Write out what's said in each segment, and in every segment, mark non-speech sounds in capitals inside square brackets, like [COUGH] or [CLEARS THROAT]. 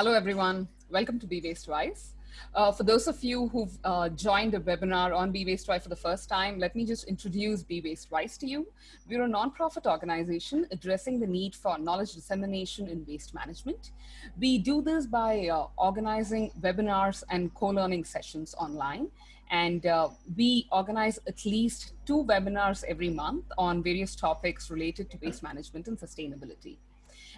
Hello, everyone. Welcome to Be Waste Wise. Uh, for those of you who've uh, joined the webinar on Be Waste Wise for the first time, let me just introduce Be Waste Wise to you. We're a nonprofit organization addressing the need for knowledge dissemination in waste management. We do this by uh, organizing webinars and co-learning sessions online. And uh, we organize at least two webinars every month on various topics related to waste management and sustainability.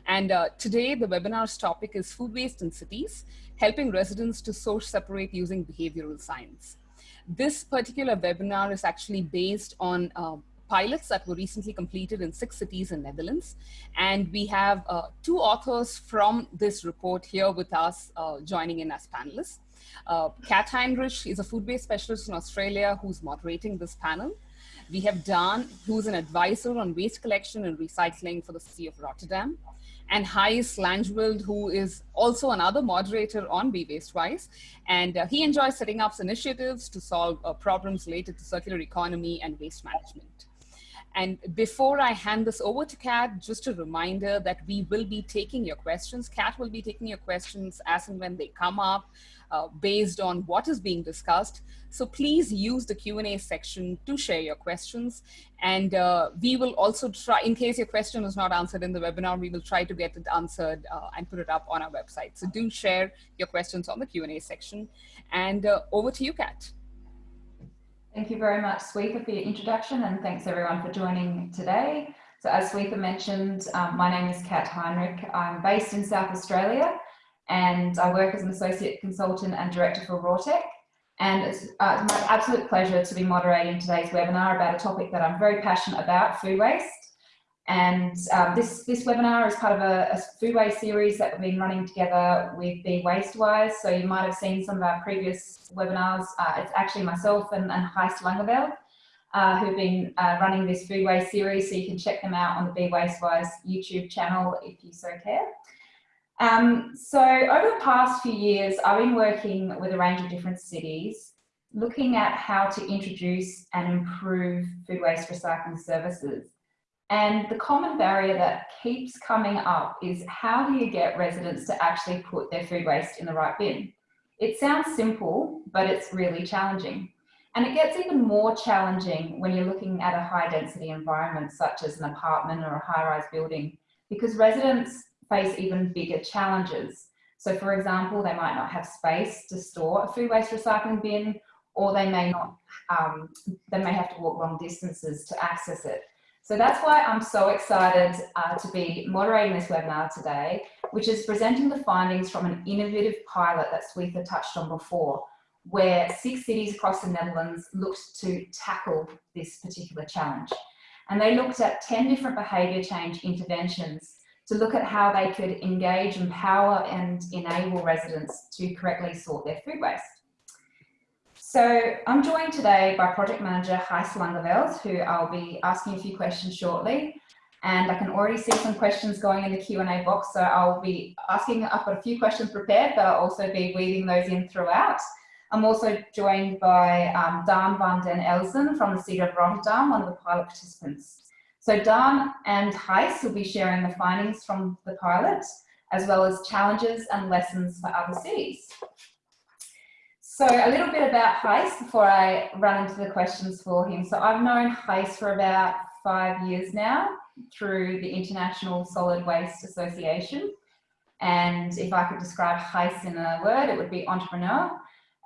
And uh, today the webinar's topic is food waste in cities, helping residents to source separate using behavioral science. This particular webinar is actually based on uh, pilots that were recently completed in six cities in Netherlands. And we have uh, two authors from this report here with us uh, joining in as panelists. Uh, Kat Heinrich is a food waste specialist in Australia who's moderating this panel. We have Dan, who's an advisor on waste collection and recycling for the city of Rotterdam and Gijs Langeveld, who is also another moderator on Be Waste Wise. And uh, he enjoys setting up initiatives to solve uh, problems related to circular economy and waste management. And before I hand this over to Kat, just a reminder that we will be taking your questions. Kat will be taking your questions as and when they come up uh, based on what is being discussed. So please use the Q&A section to share your questions. And uh, we will also try, in case your question is not answered in the webinar, we will try to get it answered uh, and put it up on our website. So do share your questions on the Q&A section. And uh, over to you, Kat. Thank you very much, Swetha, for your introduction, and thanks everyone for joining today. So as Swetha mentioned, um, my name is Kat Heinrich. I'm based in South Australia, and I work as an associate consultant and director for Rawtec. And it's, uh, it's my absolute pleasure to be moderating today's webinar about a topic that I'm very passionate about, food waste. And um, this, this webinar is part of a, a, food waste series that we've been running together with Be Wastewise. So you might have seen some of our previous webinars. Uh, it's actually myself and, and Gijs Langeveld uh, who've been uh, running this food waste series. So you can check them out on the Be Wastewise YouTube channel if you so care. Um, so over the past few years, I've been working with a range of different cities, looking at how to introduce and improve food waste recycling services. And the common barrier that keeps coming up is how do you get residents to actually put their food waste in the right bin? It sounds simple, but it's really challenging. And it gets even more challenging when you're looking at a high density environment, such as an apartment or a high rise building, because residents face even bigger challenges. So for example, they might not have space to store a food waste recycling bin, or they may not, um, they may have to walk long distances to access it. So that's why I'm so excited uh, to be moderating this webinar today, which is presenting the findings from an innovative pilot that Swetha touched on before, where six cities across the Netherlands looked to tackle this particular challenge. And they looked at 10 different behaviour change interventions to look at how they could engage, empower and enable residents to correctly sort their food waste. So I'm joined today by project manager Gijs Langeveld, who I'll be asking a few questions shortly. And I can already see some questions going in the Q&A box, so I'll be asking, I've got a few questions prepared, but I'll also be weaving those in throughout. I'm also joined by um, Daan van den Elzen from the City of Rotterdam, one of the pilot participants. So Dan and Gijs will be sharing the findings from the pilot, as well as challenges and lessons for other cities. So a little bit about Gijs before I run into the questions for him. So I've known Gijs for about five years now through the International Solid Waste Association. And if I could describe Gijs in a word, it would be entrepreneur.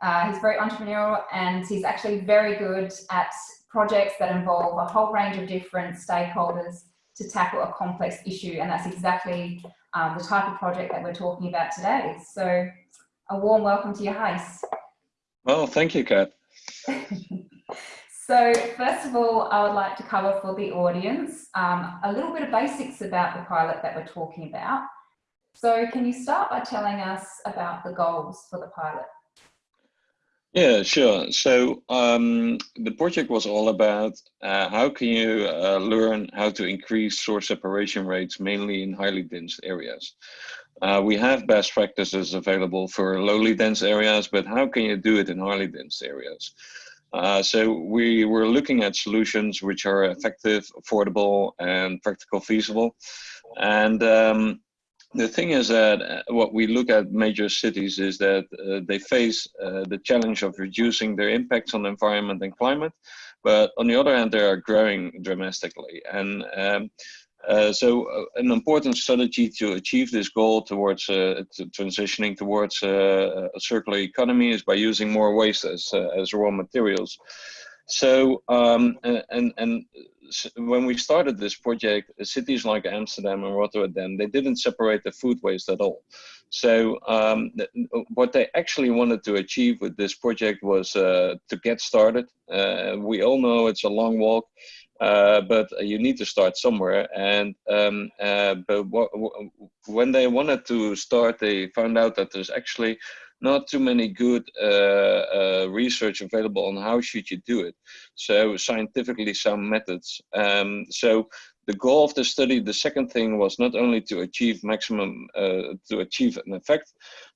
Uh, he's very entrepreneurial and he's actually very good at projects that involve a whole range of different stakeholders to tackle a complex issue. And that's exactly um, the type of project that we're talking about today. So a warm welcome to your host. Well, thank you, Kat. [LAUGHS] so first of all, I would like to cover for the audience um, a little bit of basics about the pilot that we're talking about. So can you start by telling us about the goals for the pilot? Yeah, sure. So um, the project was all about uh, how can you uh, learn how to increase source separation rates mainly in highly dense areas. Uh, we have best practices available for lowly dense areas, but how can you do it in highly dense areas? Uh, so we were looking at solutions which are effective, affordable, and practical feasible. And um, the thing is that uh, what we look at major cities is that uh, they face uh, the challenge of reducing their impacts on the environment and climate, but on the other hand, they are growing dramatically. And um, uh, so uh, an important strategy to achieve this goal towards uh, to transitioning towards a circular economy is by using more waste as, as raw materials. So, um, and, and when we started this project, cities like Amsterdam and Rotterdam, they didn't separate the food waste at all. So um, what they actually wanted to achieve with this project was uh, to get started. Uh, we all know it's a long walk, uh, but you need to start somewhere. And um, uh, but when they wanted to start, they found out that there's actually not too many good uh, uh, research available on how should you do it. So scientifically sound methods. Um, so the goal of the study, the second thing was not only to achieve maximum, uh, to achieve an effect,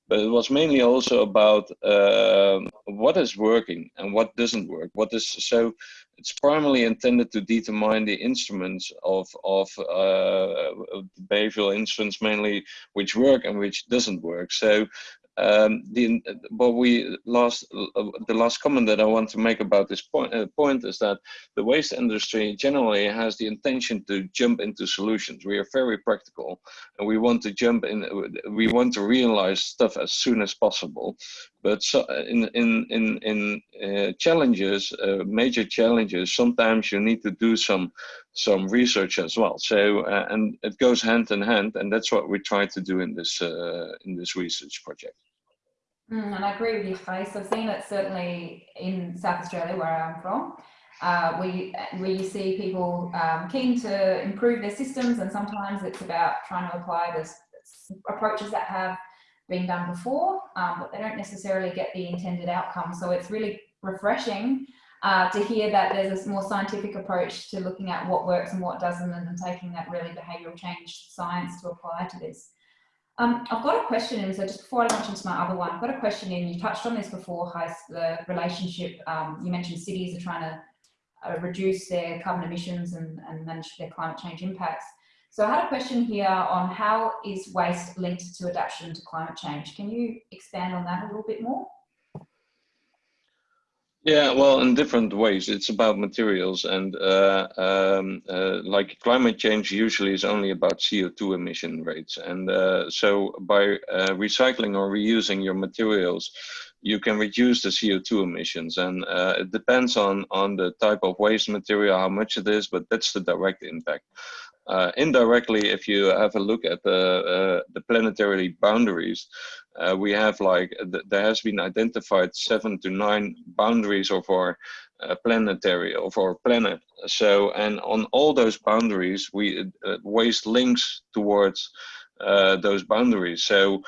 but it was mainly also about uh, what is working and what doesn't work. What is so? It's primarily intended to determine the instruments of of, uh, behavioral instruments mainly which work and which doesn't work. So um, the but we last uh, the last comment that I want to make about this point uh, point is that the waste industry generally has the intention to jump into solutions. We are very practical, and we want to jump in. We want to realize stuff as soon as possible. But so in in in in uh, challenges, uh, major challenges, sometimes you need to do some some research as well. So uh, and it goes hand in hand, and that's what we try to do in this uh, in this research project. Mm, and I agree with you, Gijs. I've seen it certainly in South Australia, where I'm from, uh, where you see people um, keen to improve their systems, and sometimes it's about trying to apply the approaches that have been done before, um, but they don't necessarily get the intended outcome. So it's really refreshing uh, to hear that there's a more scientific approach to looking at what works and what doesn't, and, and taking that really behavioural change science to apply to this. Um, I've got a question in, so just before I launch into my other one, I've got a question in, you touched on this before, Gijs, the relationship, um, you mentioned cities are trying to uh, reduce their carbon emissions and, and manage their climate change impacts. So I had a question here on how is waste linked to adaptation to climate change? Can you expand on that a little bit more? Yeah, well, in different ways. It's about materials, and uh, um, uh, like climate change usually is only about CO2 emission rates. And uh, so by uh, recycling or reusing your materials, you can reduce the CO2 emissions. And uh, it depends on, on the type of waste material, how much it is, but that's the direct impact. Uh, indirectly, if you have a look at the, uh, the planetary boundaries, uh, we have like, th there has been identified seven to nine boundaries of our uh, planetary, of our planet. So, and on all those boundaries, we uh, waste links towards uh, those boundaries. So,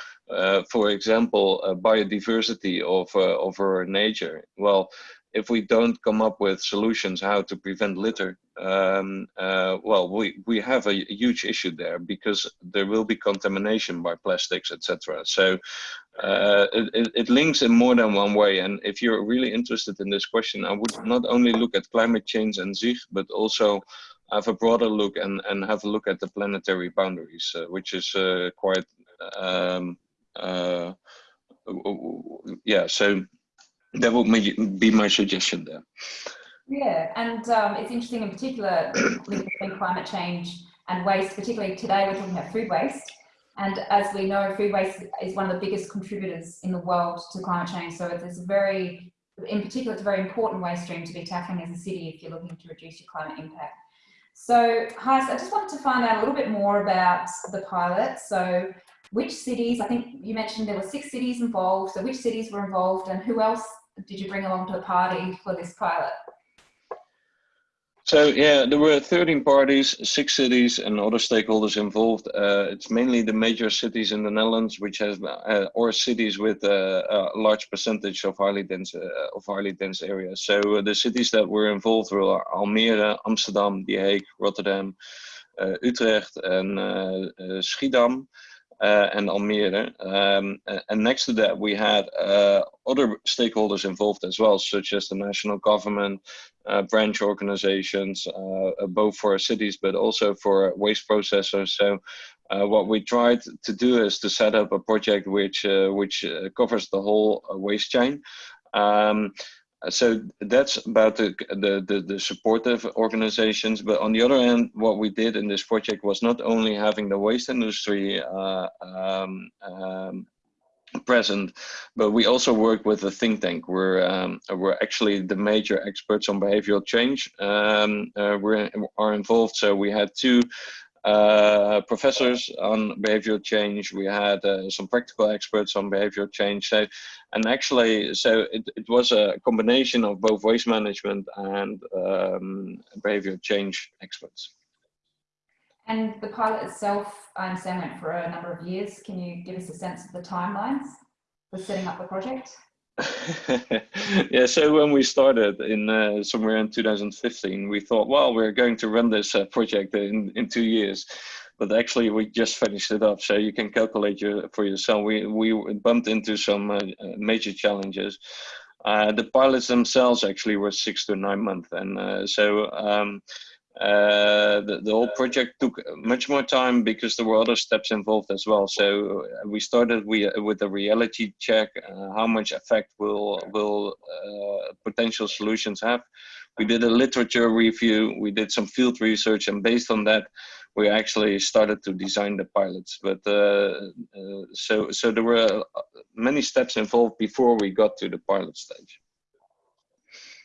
for example, biodiversity of, of our nature. Well, if we don't come up with solutions how to prevent litter, um, uh, well, we, we have a, huge issue there because there will be contamination by plastics, etc. So uh, it, it links in more than one way. And if you're really interested in this question, I would not only look at climate change and zich, but also have a broader look and, and have a look at the planetary boundaries, uh, which is uh, quite, um, uh, yeah, so that would be my suggestion there. Yeah, and um, it's interesting in particular [CLEARS THROAT] between climate change and waste, particularly today we're talking about food waste. And as we know, food waste is one of the biggest contributors in the world to climate change. So it's a very, in particular, it's a very important waste stream to be tackling as a city if you're looking to reduce your climate impact. So, Gijs, I just wanted to find out a little bit more about the pilot. So which cities, I think you mentioned there were six cities involved. So which cities were involved and who else did you bring along to the party for this pilot? So yeah, there were 13 parties, six cities and other stakeholders involved. Uh, it's mainly the major cities in the Netherlands, which has, uh, or cities with uh, a large percentage of highly dense, uh, of highly dense areas. So the cities that were involved were Almere, Amsterdam, The Hague, Rotterdam, uh, Utrecht and uh, Schiedam uh, and Almere. Um, and next to that, we had uh, other stakeholders involved as well, such as the national government, uh, branch organizations, uh, both for cities but also for waste processors. So uh, what we tried to do is to set up a project which uh, which uh, covers the whole uh, waste chain. Um, so that's about the, the, the, the, supportive organizations. But on the other hand, what we did in this project was not only having the waste industry uh, um, um, present, but we also work with a think tank. We're um, we're actually the major experts on behavioral change. Um, uh, we are involved. So we had two uh, professors on behavioral change. We had uh, some practical experts on behavioral change. So, and actually, so it, it was a combination of both waste management and um, behavioral change experts. And the pilot itself, I understand, went for a number of years. Can you give us a sense of the timelines for setting up the project? [LAUGHS] yeah, so when we started in uh, somewhere in 2015, we thought, well, we're going to run this uh, project in, in two years. But actually, we just finished it up, so you can calculate your, for yourself. We, we bumped into some uh, uh major challenges. Uh, the pilots themselves actually were six to nine months. And uh, so um, uh, the, the whole project took much more time because there were other steps involved as well. So uh, we started we, with a reality check, uh, how much effect will, will uh, potential solutions have. We did a literature review, we did some field research, and based on that, we actually started to design the pilots. But uh, uh, so, so there were many steps involved before we got to the pilot stage.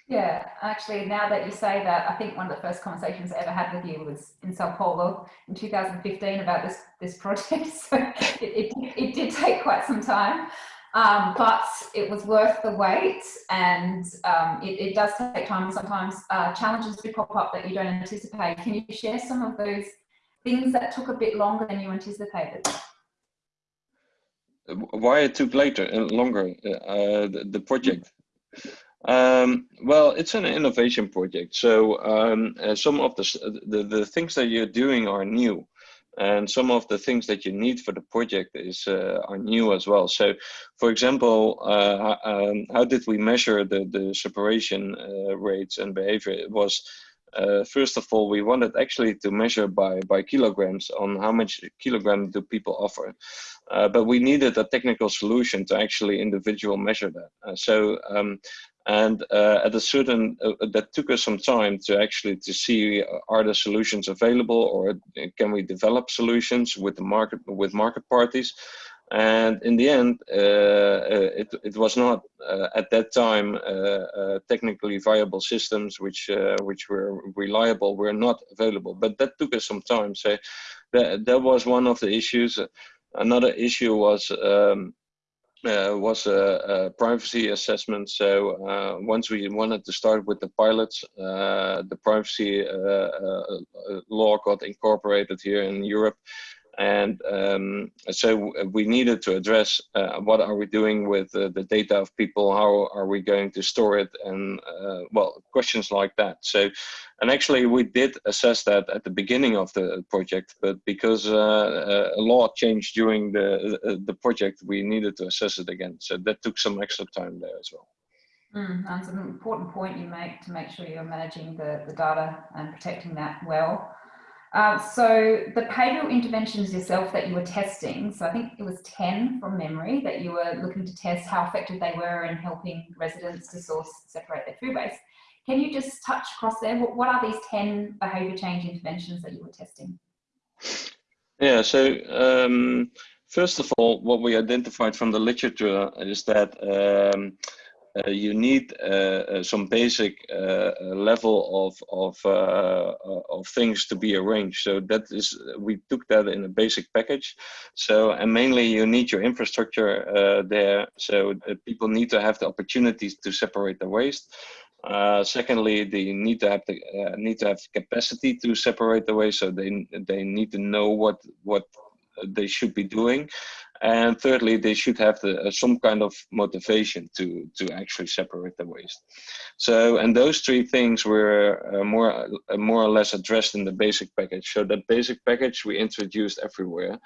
Yeah, actually, now that you say that, I think one of the first conversations I ever had with you was in Sao Paulo in 2015 about this this project. [LAUGHS] So it, it, it did take quite some time, um, but it was worth the wait. And um, it, it, does take time. Sometimes uh, challenges do pop up that you don't anticipate. Can you share some of those things that took a bit longer than you anticipated? Why it took later, uh, longer, uh, the, the project? Um, well, it's an innovation project. So um, uh, some of the, the, the things that you're doing are new, and some of the things that you need for the project is uh, are new as well. So, for example, uh, um, how did we measure the the separation uh, rates and behavior? It was uh, first of all, we wanted actually to measure by, by kilograms on how much kilogram do people offer. Uh, but we needed a technical solution to actually individual measure that. So um, and uh, at a certain uh, that took us some time to actually to see uh, are the solutions available or can we develop solutions with the market with market parties? And in the end uh, uh it, it was not uh, at that time technically viable systems which which were reliable were not available. But that took us some time. So that, that was one of the issues. Another issue was um, uh, was a, a, privacy assessment. So uh, once we wanted to start with the pilots, uh, the privacy uh, uh, law got incorporated here in Europe. And um, so we needed to address uh, what are we doing with the data of people? How are we going to store it? And well, questions like that. So and actually, we did assess that at the beginning of the project, but because uh, uh a law changed during the uh, the project, we needed to assess it again. So that took some extra time there as well. Mm, that's an important point you make to make sure you're managing the, the data and protecting that well. Uh, so the behavioural interventions yourself that you were testing, so I think it was 10 from memory that you were looking to test how effective they were in helping residents to source, separate their food waste. Can you just touch across there? What, what are these 10 behaviour change interventions that you were testing? Yeah, so um, first of all, what we identified from the literature is that um, you need uh, uh some basic uh, uh, level of of uh, of things to be arranged. So that is we took that in a basic package. So and mainly you need your infrastructure there. So people need to have the opportunities to separate the waste. Uh, secondly, they need to have the uh, need to have capacity to separate the waste, so they they need to know what what they should be doing, and thirdly, they should have the, uh, some kind of motivation to to actually separate the waste. So, and those three things were uh, more uh, more or less addressed in the basic package. So that basic package we introduced everywhere,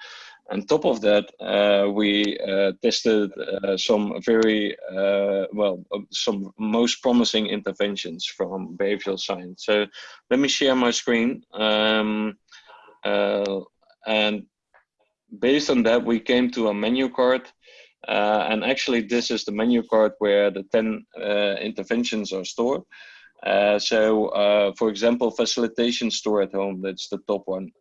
on top of that, uh, we uh, tested uh, some very, well, some most promising interventions from behavioral science. So let me share my screen. Um, and based on that, we came to a menu card. Uh, and actually, this is the menu card where the 10 uh, interventions are stored. Uh, so, uh, for example, facilitation store at home, that's the top one.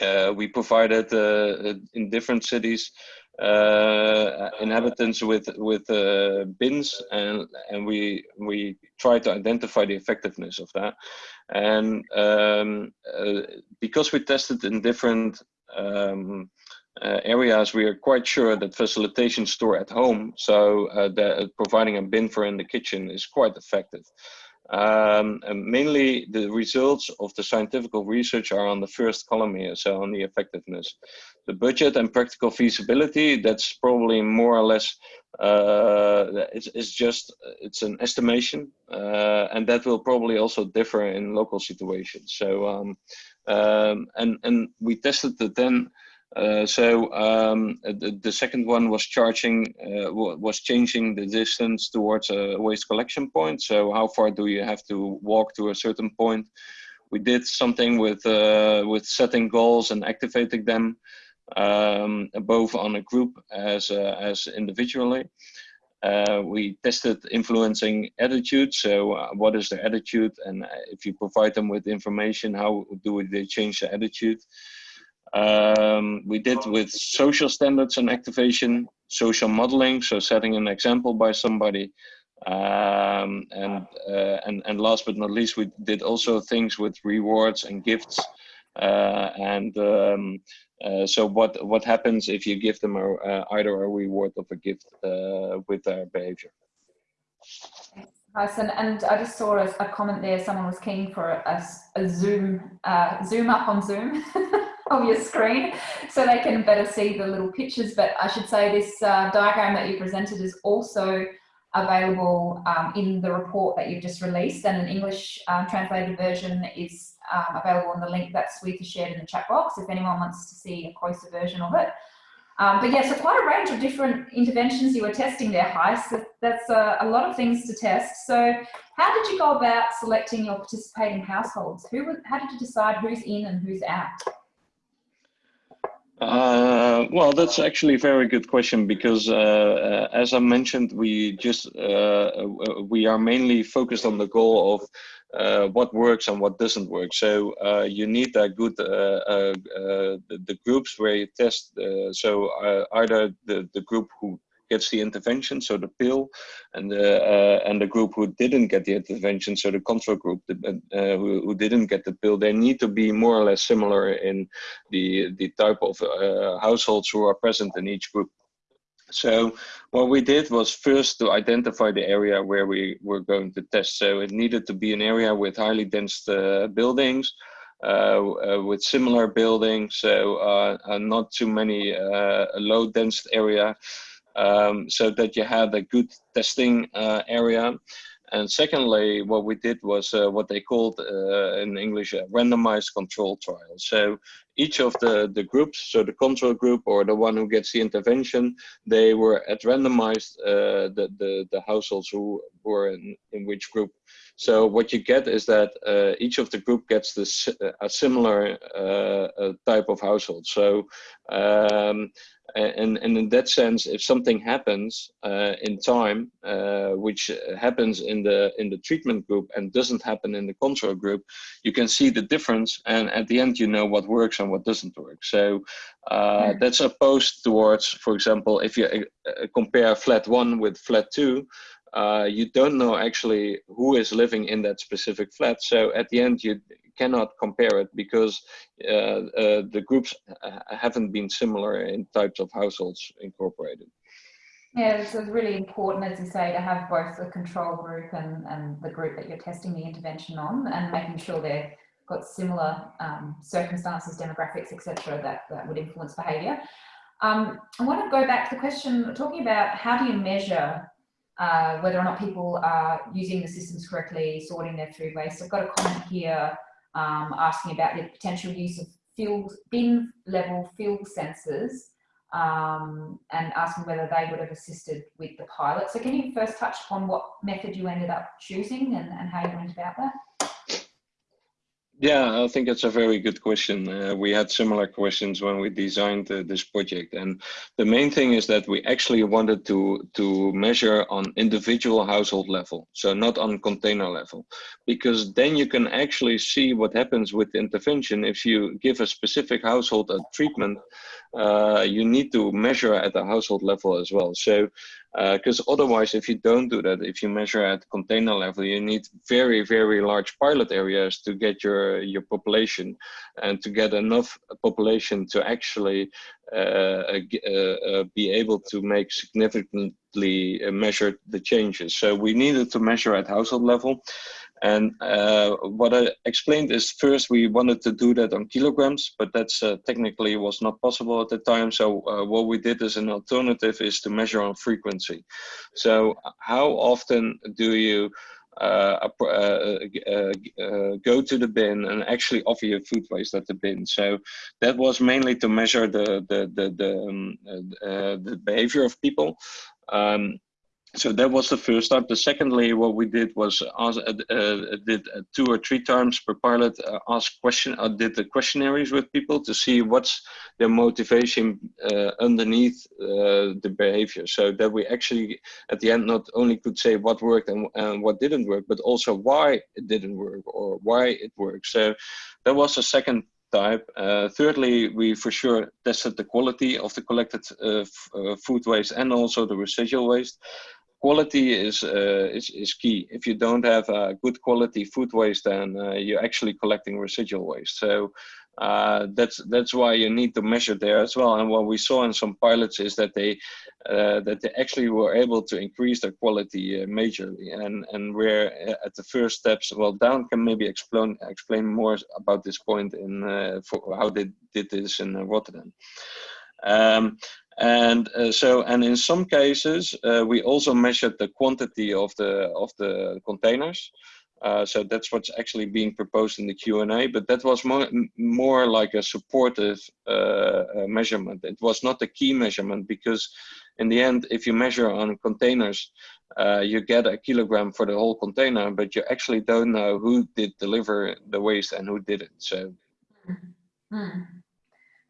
Uh, we provided uh, in different cities inhabitants with with bins, and and we we try to identify the effectiveness of that. And um, because we tested in different um, uh, areas, we are quite sure that facilitation store at home, so uh, the, providing a bin for in the kitchen is quite effective. Um, mainly the results of the scientific research are on the first column here, so on the effectiveness. The budget and practical feasibility, that's probably more or less, uh, it's, it's, just, it's an estimation, uh, and that will probably also differ in local situations. So, um, um, and, and we tested the 10 uh, so um, the, the, second one was charging, uh, was changing the distance towards a waste collection point. So how far do you have to walk to a certain point? We did something with uh, with setting goals and activating them, um, both on a group as uh, as individually. Uh, we tested influencing attitude. So what is their attitude? And if you provide them with information, how do they change their attitude? Um, we did with social standards and activation, social modeling, so setting an example by somebody. Um, and, uh, and, and last but not least, we did also things with rewards and gifts. Uh, and um, uh, so what, what happens if you give them a, either a reward or a gift uh, with their behavior? Nice, and, and I just saw a, a, comment there. Someone was keen for a, a zoom, uh, zoom up on Zoom. [LAUGHS] [LAUGHS] of your screen so they can better see the little pictures. But I should say this uh, diagram that you presented is also available um, in the report that you've just released and an English um, translated version is um, available on the link that Swetha shared in the chat box if anyone wants to see a closer version of it. Um, but yeah, so quite a range of different interventions you were testing there, Gijs. So that's a, a, lot of things to test. So how did you go about selecting your participating households? Who, how did you decide who's in and who's out? Uh, well, that's actually a very good question because, uh, uh, as I mentioned, we just uh, uh, we are mainly focused on the goal of uh, what works and what doesn't work. So you need a good the, the, groups where you test. so either the the group who gets the intervention, so the pill, and the uh, and the group who didn't get the intervention, so the control group the, uh, who, who didn't get the pill, they need to be more or less similar in the the type of uh, households who are present in each group. So what we did was first to identify the area where we were going to test. So it needed to be an area with highly dense uh, buildings, uh, uh, with similar buildings, so uh, not too many low dense area um, so that you have a good testing uh, area. And secondly, what we did was uh, what they called uh, in English a randomized control trial. So each of the, the groups, so the control group or the one who gets the intervention, they were at randomized uh, the, the, the households who were in, in which group. So what you get is that uh, each of the group gets this a similar uh, type of household. So um, and, and in that sense, if something happens uh, in time, uh, which happens in the in the treatment group and doesn't happen in the control group, you can see the difference, and at the end, you know what works and what doesn't work. So uh, hmm. that's opposed towards, for example, if you uh, compare flat one with flat two, uh, you don't know actually who is living in that specific flat. So at the end, you cannot compare it because uh, uh, the groups haven't been similar in types of households incorporated. Yeah, so it's really important, as you say, to have both the control group and, and the group that you're testing the intervention on and making sure they've got similar um, circumstances, demographics, etc., that, that would influence behaviour. Um, I want to go back to the question, talking about how do you measure uh, whether or not people are using the systems correctly, sorting their food waste. I've got a comment here um, asking about the potential use of field, bin level field sensors um, and asking whether they would have assisted with the pilot. So can you first touch upon what method you ended up choosing and, and how you went about that? Yeah, I think it's a very good question. Uh, we had similar questions when we designed uh, this project, and the main thing is that we actually wanted to to measure on individual household level, so not on container level, because then you can actually see what happens with intervention. If you give a specific household a treatment, uh, you need to measure at the household level as well. So because uh, otherwise if you don't do that if you measure at container level you need very very large pilot areas to get your your population and to get enough population to actually uh, uh, uh be able to make significantly uh, measure the changes. So we needed to measure at household level and uh, what I explained is first we wanted to do that on kilograms, but that's uh, technically was not possible at the time. So uh, what we did as an alternative is to measure on frequency. So how often do you uh, uh, uh, go to the bin and actually offer your food waste at the bin. So that was mainly to measure the the the the, um, the behavior of people. Um, so that was the first time. The secondly, what we did was ask, uh, uh, did uh, two or three times per pilot uh, ask question, uh, did the questionnaires with people to see what's their motivation uh, underneath the behavior. So that we actually, at the end, not only could say what worked and, and what didn't work, but also why it didn't work or why it worked. So that was the second type. Uh, thirdly, we for sure tested the quality of the collected uh, uh, food waste and also the residual waste quality is, uh, is, is key. If you don't have a good quality food waste, then uh, you're actually collecting residual waste. So uh, that's that's why you need to measure there as well. And what we saw in some pilots is that they uh, that they actually were able to increase their quality uh, majorly. And and we're uh, at the first steps. Well, Dan can maybe explain explain more about this point in for how they did this in Rotterdam. Um, and uh, so and in some cases uh, we also measured the quantity of the of the containers uh, so that's what's actually being proposed in the Q&A, but that was more, more like a supportive uh, uh, measurement. It was not a key measurement because in the end, if you measure on containers, uh, you get a kilogram for the whole container, but you actually don't know who did deliver the waste and who didn't. So. Mm.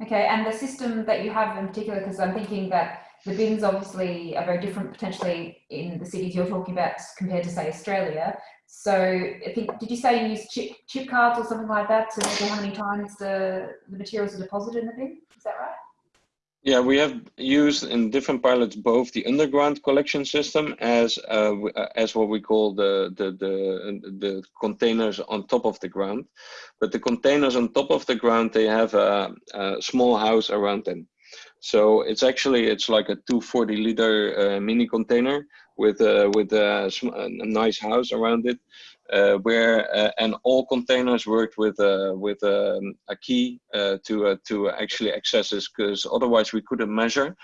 Okay, and the system that you have in particular, because I'm thinking that the bins obviously are very different potentially in the cities you're talking about compared to say Australia. So I think, did you say you use chip, chip cards or something like that to measure how many times the, the materials are deposited in the bin? Is that right? Yeah, we have used in different pilots both the underground collection system as uh, uh, as what we call the, the the the containers on top of the ground. But the containers on top of the ground they have a, a small house around them. So it's actually it's like a 240 liter uh, mini container with a with a, a nice house around it uh, where uh, and all containers worked with uh, with um, a key uh, to uh, to actually access this because otherwise we couldn't measure.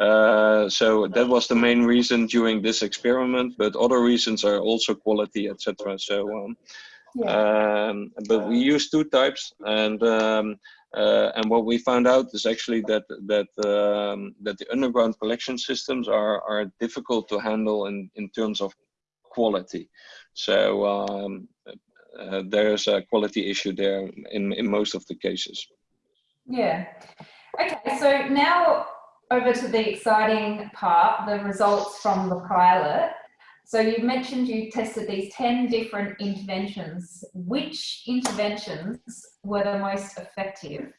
Uh, so that was the main reason during this experiment, but other reasons are also quality, etc. So, um, yeah. um, but we use two types, and um, and what we found out is actually that that um, that the underground collection systems are are difficult to handle in in terms of quality. So um, uh, there's a quality issue there in, in most of the cases. Yeah. Okay, so now over to the exciting part, the results from the pilot. So you mentioned you tested these 10 different interventions. Which interventions were the most effective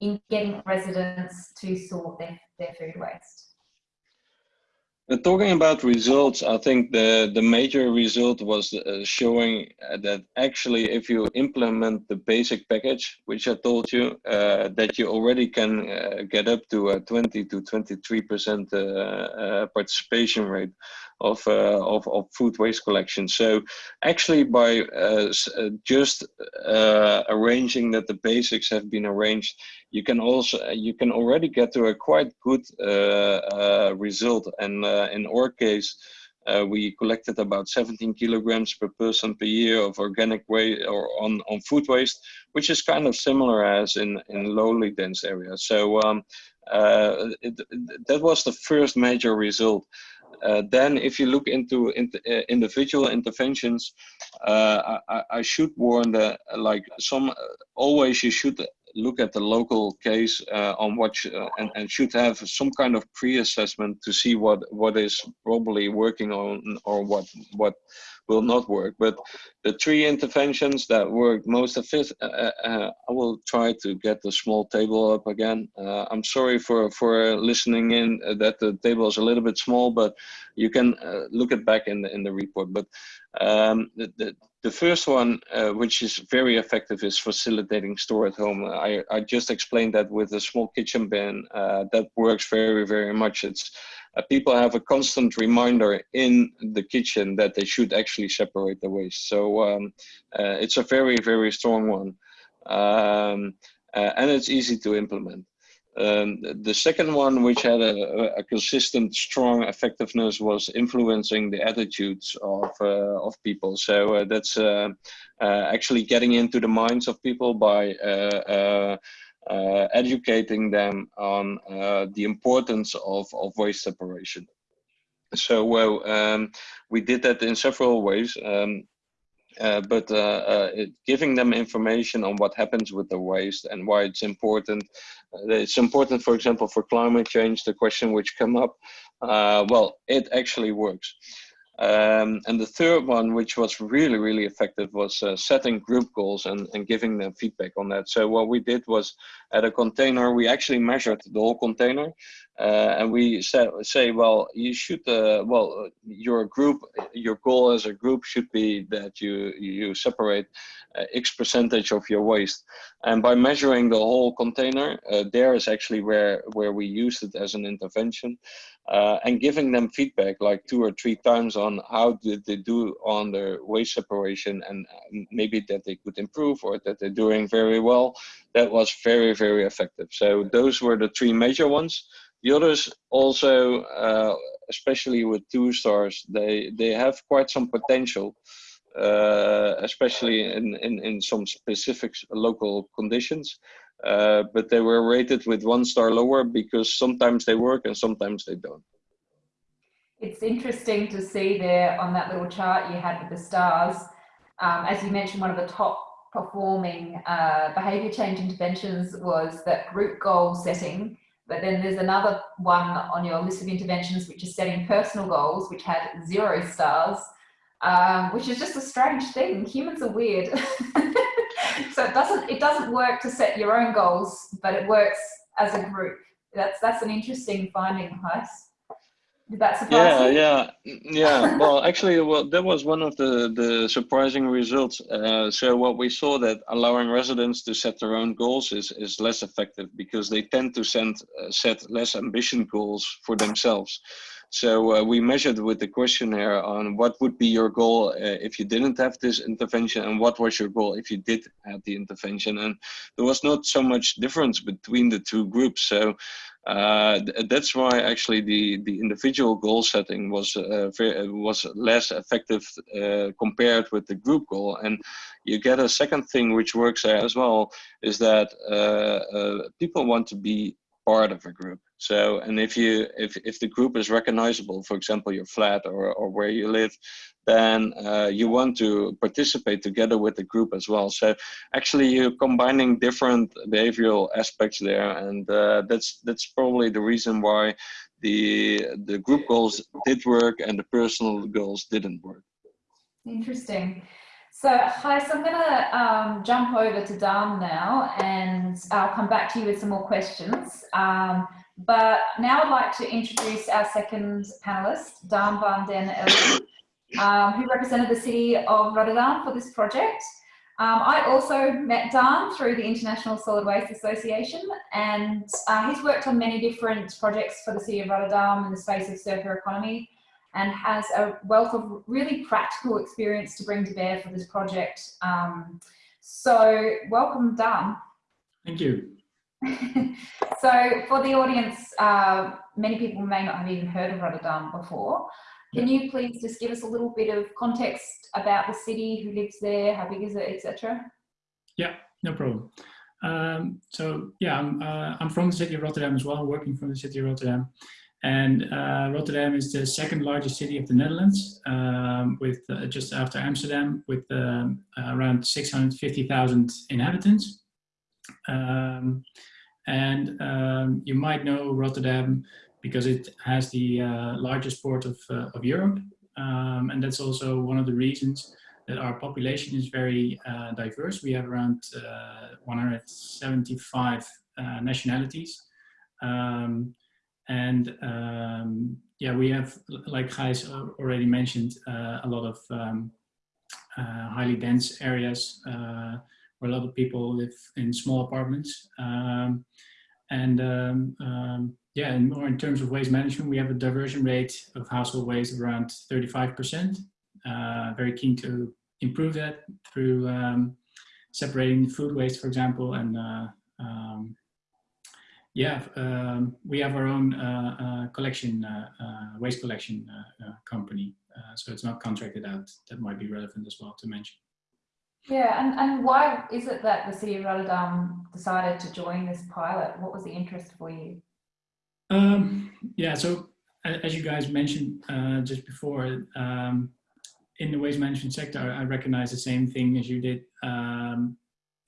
in getting residents to sort their, their food waste? Uh, talking about results, I think the, the major result was uh, showing uh, that actually if you implement the basic package, which I told you, uh, that you already can uh, get up to a 20 to 23% uh, participation rate of, of, of, food waste collection. So actually by just arranging that the basics have been arranged, you can also uh, you can already get to a quite good uh, uh, result. And in our case, uh, we collected about 17 kilograms per person per year of organic waste or on, on food waste, which is kind of similar as in, in lowly dense areas. So um, uh, it, that was the first major result. Uh, then if you look into, uh, individual interventions, uh, I, I, should warn that like some, always you should look at the local case uh, on what uh, and, and should have some kind of pre-assessment to see what what is probably working on or what what will not work. But the three interventions that work most efficient, uh, uh, uh, I will try to get the small table up again. Uh, I'm sorry for, for listening in uh, that the table is a little bit small, but you can uh, look it back in the, in the report. But um, the, the, the, first one, which is very effective, is facilitating store at home. I, I just explained that with a small kitchen bin. that works very, very much. It's uh, people have a constant reminder in the kitchen that they should actually separate the waste. So um, uh, it's a very, very strong one. Um, uh, and it's easy to implement. Um, the second one, which had a, a, consistent, strong effectiveness, was influencing the attitudes of uh, of people. So uh, that's uh, actually getting into the minds of people by uh, educating them on uh, the importance of, of waste separation. So well, um, we did that in several ways. Um, uh, but uh, uh, it, giving them information on what happens with the waste and why it's important. Uh, it's important, for example, for climate change, the question which come up, well, it actually works. Um, and the third one, which was really, really effective, was uh, setting group goals and, and giving them feedback on that. So what we did was at a container, we actually measured the whole container uh, and we say, say, well, you should, uh, well, your group, your goal as a group should be that you, you separate uh, X percentage of your waste. And by measuring the whole container, uh, there is actually where, where we used it as an intervention uh, and giving them feedback like two or three times on how did they do on their waste separation and maybe that they could improve or that they're doing very well. That was very, very effective. So those were the three major ones. The others also, uh, especially with two stars, they, they have quite some potential. Uh, especially in, in, in some specific local conditions. Uh, but they were rated with one star lower because sometimes they work and sometimes they don't. It's interesting to see there on that little chart you had with the stars. Um, as you mentioned, one of the top performing uh, behaviour change interventions was that group goal setting. But then there's another one on your list of interventions, which is setting personal goals, which had zero stars, um, which is just a strange thing. Humans are weird. [LAUGHS] so it doesn't it doesn't work to set your own goals, but it works as a group. That's that's an interesting finding, Gijs. Did that surprise yeah, you? Yeah, [LAUGHS] yeah. well, actually, well, that was one of the the surprising results. Uh, so what we saw that allowing residents to set their own goals is is less effective because they tend to send, uh, set less ambition goals for themselves. So uh, we measured with the questionnaire on what would be your goal uh, if you didn't have this intervention and what was your goal if you did have the intervention. And there was not so much difference between the two groups. So uh, th that's why actually the, the individual goal setting was uh, was less effective uh, compared with the group goal. And you get a second thing which works there as well is that uh, people want to be part of a group. So, and if you if if the group is recognizable, for example, your flat or or where you live, then uh, you want to participate together with the group as well. So, actually, you're combining different behavioral aspects there, and uh, that's that's probably the reason why the the group goals did work and the personal goals didn't work. Interesting. So, hi, so I'm going to um, jump over to Daan now and I'll come back to you with some more questions. Um, but now I'd like to introduce our second panelist, Daan van den Elde, um, who represented the city of Rotterdam for this project. Um, I also met Daan through the International Solid Waste Association and uh, he's worked on many different projects for the city of Rotterdam in the space of circular economy and has a wealth of really practical experience to bring to bear for this project. Um, so welcome Daan. Thank you. [LAUGHS] so for the audience, uh, many people may not have even heard of Rotterdam before. Can you please just give us a little bit of context about the city, who lives there, how big is it, etc.? Yeah, no problem. Um, so yeah, I'm, uh, I'm from the city of Rotterdam as well, working from the city of Rotterdam. And uh, Rotterdam is the second largest city of the Netherlands, um, with uh, just after Amsterdam, with um, around 650,000 inhabitants. Um, and um, you might know Rotterdam because it has the uh, largest port of, uh, of Europe. Um, and that's also one of the reasons that our population is very uh, diverse. We have around uh, 175 uh, nationalities. Um, and um, yeah, we have, like Gijs already mentioned, uh, a lot of um, highly dense areas where a lot of people live in small apartments. Um, and um, um, yeah, and more in terms of waste management, we have a diversion rate of household waste around 35%. Uh, very keen to improve that through um, separating food waste, for example, and uh, yeah, um, we have our own uh, uh collection, uh, uh, waste collection company, so it's not contracted out. That might be relevant as well to mention. Yeah, and, and why is it that the City of Rotterdam decided to join this pilot? What was the interest for you? Um, yeah, so as you guys mentioned uh, just before, um, in the waste management sector, I recognize the same thing as you did. Um,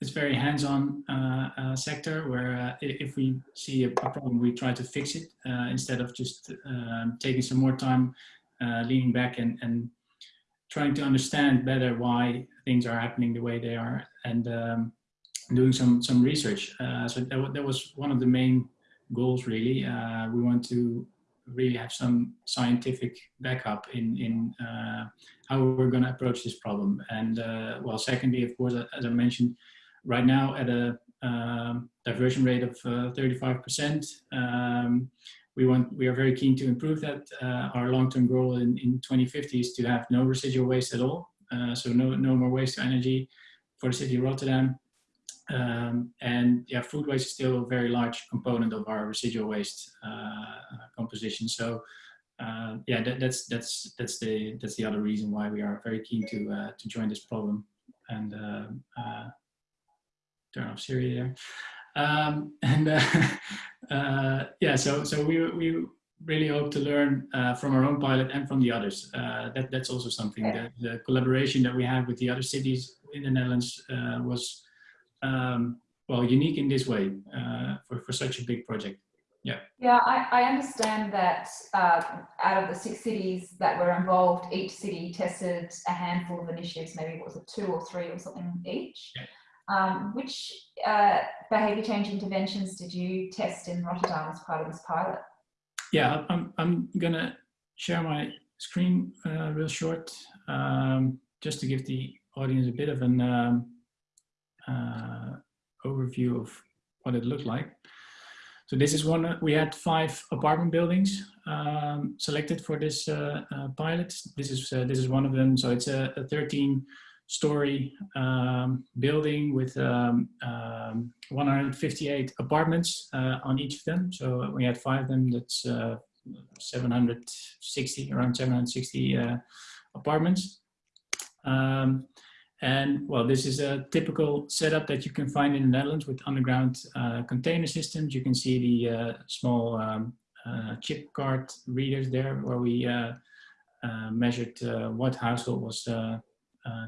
it's very hands-on uh, uh, sector where uh, if we see a, problem, we try to fix it uh, instead of just um, taking some more time, uh, leaning back and, and trying to understand better why things are happening the way they are and um, doing some some research. Uh, so that, that was one of the main goals really. Uh, we want to really have some scientific backup in, in uh, how we're going to approach this problem. And uh, well, secondly, of course, as I mentioned, right now at a um, diversion rate of 35%, uh, um, we want we are very keen to improve that. Uh, our long-term goal in, in 2050 is to have no residual waste at all. Uh, so no, no more waste to energy for the city of Rotterdam. Um, and yeah, food waste is still a very large component of our residual waste uh, composition. So uh, yeah, that, that's that's that's the that's the other reason why we are very keen to uh, to join this problem and uh, turn off Siri there. Um, [LAUGHS] and uh, yeah, so so we we really hope to learn from our own pilot and from the others. that that's also something that the collaboration that we have with the other cities in the Netherlands was um, well, unique in this way uh, for, for such a big project. Yeah. Yeah, I, I understand that uh, out of the six cities that were involved, each city tested a handful of initiatives, maybe it was it two or three or something each. Yeah. Um, which uh, behaviour change interventions did you test in Rotterdam as part of this pilot? Yeah, I'm, I'm going to share my screen uh, real short, um, just to give the audience a bit of an um, uh, overview of what it looked like. So this is one, we had five apartment buildings um, selected for this uh, uh, pilot. This is, uh, this is one of them. So it's a, a 13 story um, building with um, um 158 apartments uh, on each of them. So we had five of them, that's uh, 760, around 760 apartments. Um, and well, this is a typical setup that you can find in the Netherlands with underground uh, container systems. You can see the uh, small um, uh, chip card readers there where we uh, uh, measured uh, what household was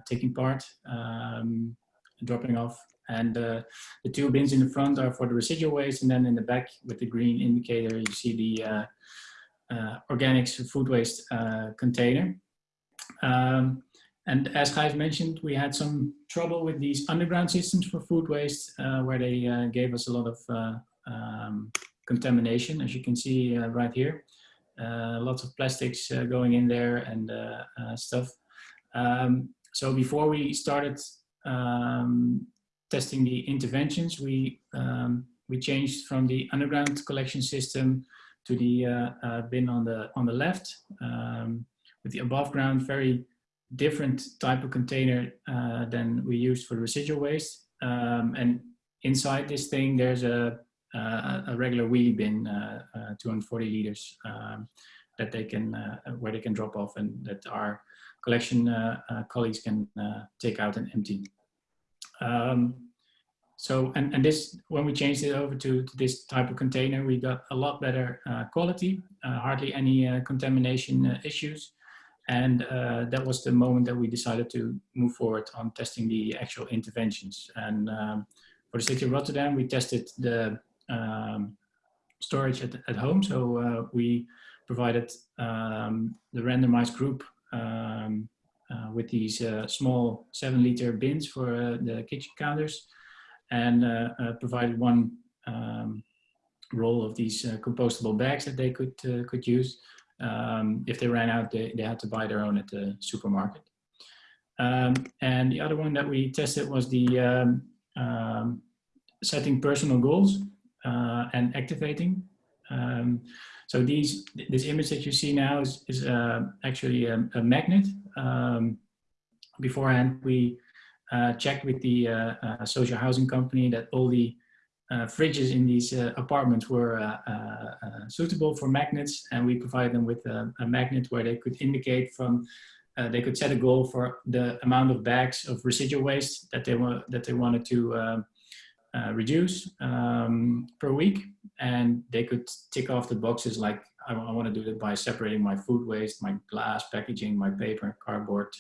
taking part, um, dropping off. And the two bins in the front are for the residual waste. And then in the back with the green indicator, you see the organics food waste container. Um, and as Gijs mentioned, we had some trouble with these underground systems for food waste, uh, where they uh, gave us a lot of uh, um, contamination, as you can see uh, right here. Uh, lots of plastics uh, going in there and stuff. Um, so before we started um, testing the interventions, we um, we changed from the underground collection system to the bin on the on the left, um, with the above ground very different type of container uh, than we used for residual waste. Um, and inside this thing, there's a, a, a regular wheelie bin, uh, uh, 240 liters, um, that they can, uh, where they can drop off and that our collection uh, uh, colleagues can take out and empty. Um, so, and, and this, when we changed it over to, to this type of container, we got a lot better uh, quality, uh, hardly any uh, contamination uh, issues. And uh, that was the moment that we decided to move forward on testing the actual interventions. And um, for the city of Rotterdam, we tested the um, storage at, at home. So uh, we provided um, the randomized group um, uh, with these uh, small seven liter bins for uh, the kitchen counters and uh, uh, provided one um, roll of these compostable bags that they could, could use. Um, if they ran out, they, they had to buy their own at the supermarket. Um, and the other one that we tested was the um, um, setting personal goals uh, and activating. Um, so these, this image that you see now is, is uh, actually a, a magnet. Um, beforehand, we uh, checked with the uh, uh, social housing company that all the uh, fridges in these uh, apartments were suitable for magnets and we provided them with a, a magnet where they could indicate from they could set a goal for the amount of bags of residual waste that they were that they wanted to um, reduce um, per week and they could tick off the boxes like I, I want to do it by separating my food waste, my glass packaging, my paper, cardboard,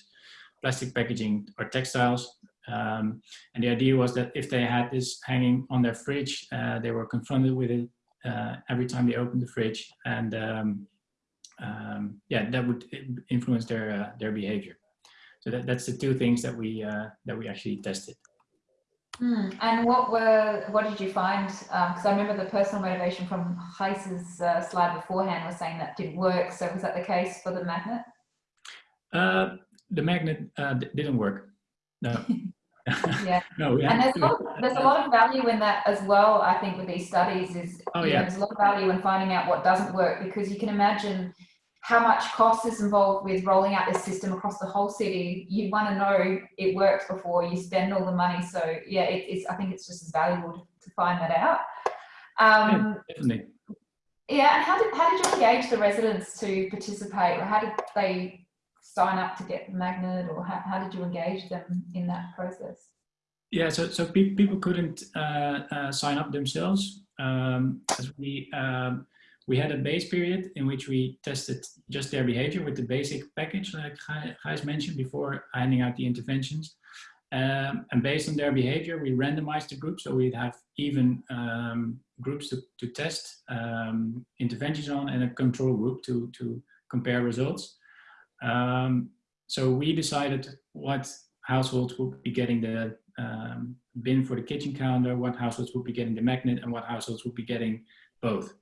plastic packaging or textiles. Um, and the idea was that if they had this hanging on their fridge, uh, they were confronted with it uh, every time they opened the fridge. And um, um, yeah, that would influence their, uh, their behavior. So that, that's the two things that we, uh, that we actually tested. Mm. And what were what did you find? Because um, I remember the personal motivation from Gijs's uh, slide beforehand was saying that didn't work. So was that the case for the magnet? Uh, the magnet uh, didn't work. No. [LAUGHS] yeah. [LAUGHS] no. And there's a, lot, there's a lot of value in that as well. I think with these studies is oh, yeah. Know, there's a lot of value in finding out what doesn't work because you can imagine how much cost is involved with rolling out this system across the whole city. You want to know it works before you spend all the money. So yeah, it, it's I think it's just as valuable to, to find that out. Um, yeah, definitely. Yeah, and how did how did you engage the residents to participate, or how did they sign up to get the magnet, or how, how did you engage them in that process? Yeah, so so pe people couldn't uh, uh, sign up themselves. Um, as we um, we had a base period in which we tested just their behavior with the basic package, like Gijs mentioned before handing out the interventions. Um, and based on their behavior, we randomized the group. So we'd have even um, groups to, to test um, interventions on and a control group to, to compare results. Um, so we decided what households would be getting the um, bin for the kitchen counter, what households would be getting the magnet, and what households would be getting both.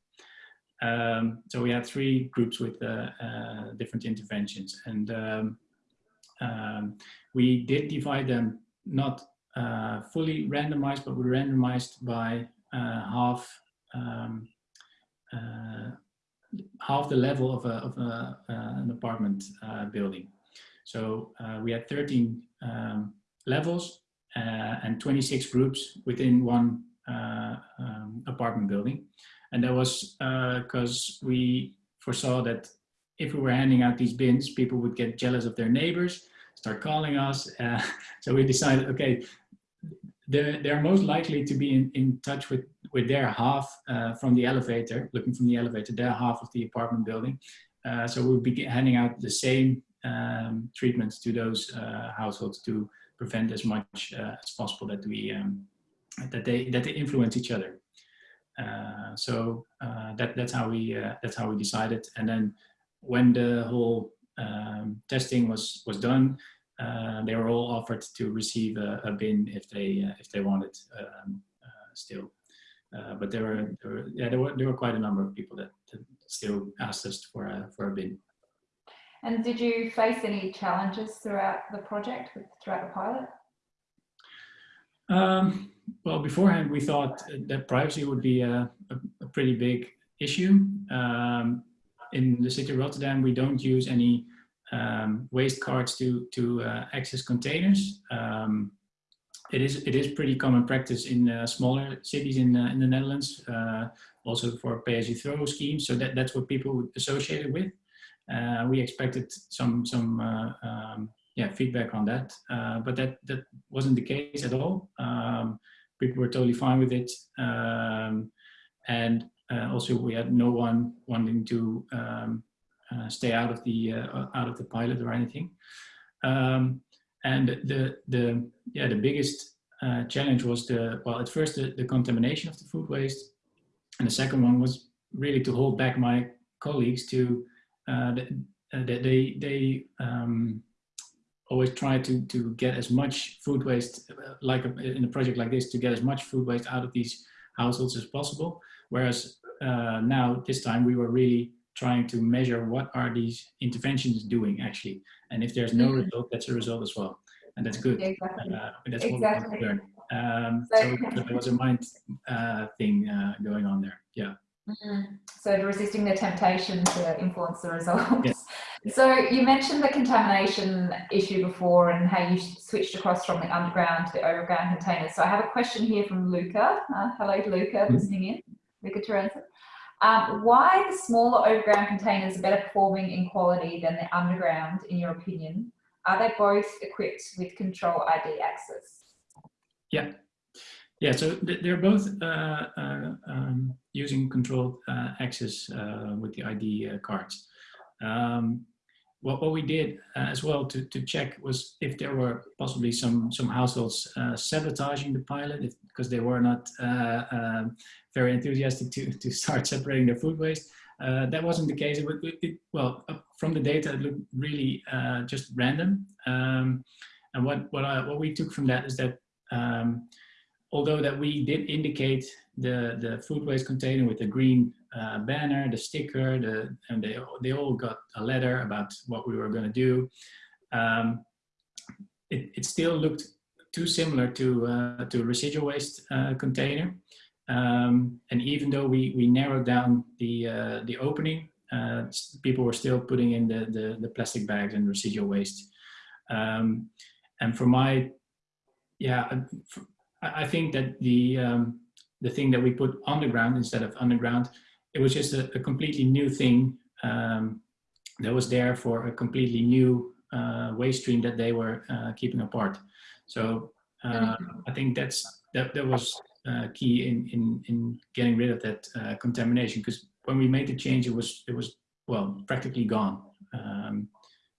Um, so we had three groups with uh, uh, different interventions and um, um, we did divide them not uh, fully randomized, but we randomized by uh, half um, uh, half the level of, a, of a, uh, an apartment building. So we had 13 um, levels and 26 groups within one um, apartment building. And that was because uh, we foresaw that if we were handing out these bins, people would get jealous of their neighbors, start calling us. Uh, [LAUGHS] so we decided, okay, they're, they're most likely to be in, in touch with, with their half uh, from the elevator, looking from the elevator, their half of the apartment building. Uh, so we'll be handing out the same um, treatments to those uh, households to prevent as much uh, as possible that we um, that they that they influence each other. Uh, so uh, that that's how we uh, that's how we decided. And then when the whole um, testing was was done, they were all offered to receive a, a bin if they if they wanted um, still. but there were, there were yeah there were there were quite a number of people that, that still asked us for a for a bin. And did you face any challenges throughout the project, throughout the pilot? Um, well, beforehand, we thought that privacy would be a, a, a pretty big issue. Um, in the city of Rotterdam, we don't use any um, waste cards to, to uh, access containers. Um, it is it is pretty common practice in uh, smaller cities in uh, in the Netherlands, uh, also for pay-as-you-throw schemes. So that, that's what people would associate it with. Uh, we expected some some uh, um, yeah feedback on that, but that that wasn't the case at all. People were totally fine with it. Um, and uh, also we had no one wanting to um, uh, stay out of the uh, out of the pilot or anything. Um, and the the yeah the biggest uh, challenge was the well at first the, the contamination of the food waste, and the second one was really to hold back my colleagues to uh, that they they um, always try to to get as much food waste like a, in a project like this to get as much food waste out of these households as possible. Whereas uh, now this time we were really trying to measure what are these interventions doing actually and if there's no mm -hmm. result that's a result as well and that's good exactly. uh, that's exactly. what we um, so, so there was a mind uh, thing uh, going on there yeah mm -hmm. so resisting the temptation to influence the results yeah. [LAUGHS] so you mentioned the contamination issue before and how you switched across from the underground to the overground containers so i have a question here from luca uh, hello luca mm -hmm. listening in luca Terenza. Um, why the smaller overground containers are better performing in quality than the underground, in your opinion? Are they both equipped with control ID access? Yeah, yeah. So they're both uh, uh, um, using controlled uh, access uh, with the ID uh, cards. Um, what, what we did uh, as well to, to check was if there were possibly some some households sabotaging the pilot because they were not um, very enthusiastic to, to start separating their food waste. Uh, that wasn't the case. It, it, it, well, from the data, it looked really uh, just random. Um, and what what, I, what we took from that is that um, although that we did indicate the the food waste container with the green uh, banner, the sticker, the and they they all got a letter about what we were going to do. Um, it, it still looked too similar to uh, to a residual waste uh, container. Um, and even though we, we narrowed down the, uh, the opening, uh, people were still putting in the, the, the plastic bags and residual waste. Um, and for my, yeah, uh, I think that the, um, the thing that we put on the ground instead of underground, it was just a, a completely new thing um, that was there for a completely new uh, waste stream that they were uh, keeping apart. So uh, I think that's that, that was uh, key in, in, in getting rid of that uh, contamination because when we made the change it was it was well practically gone. Um,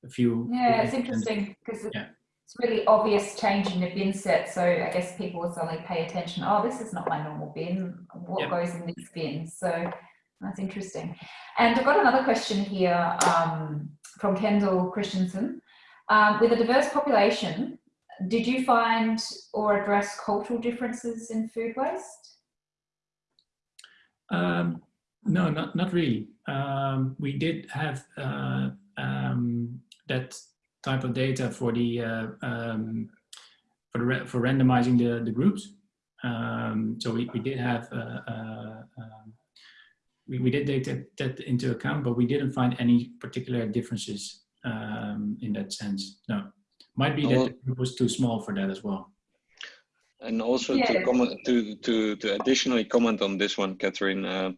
a few yeah it's interesting because yeah. it's really obvious change in the bin set so I guess people will suddenly pay attention oh this is not my normal bin. What goes in this bin? So that's interesting and I've got another question here um, from Kendall Christensen um, with a diverse population did you find or address cultural differences in food waste? Um, no, not, not really. Um, we did have uh, um, that type of data for the uh, um, for the for randomizing the the groups. So we, we did have uh, uh we, we did take that, that, into account, but we didn't find any particular differences in that sense. No. Might be that the group was too small for that as well. And also yeah. to comment to to to additionally comment on this one, Catherine. Uh,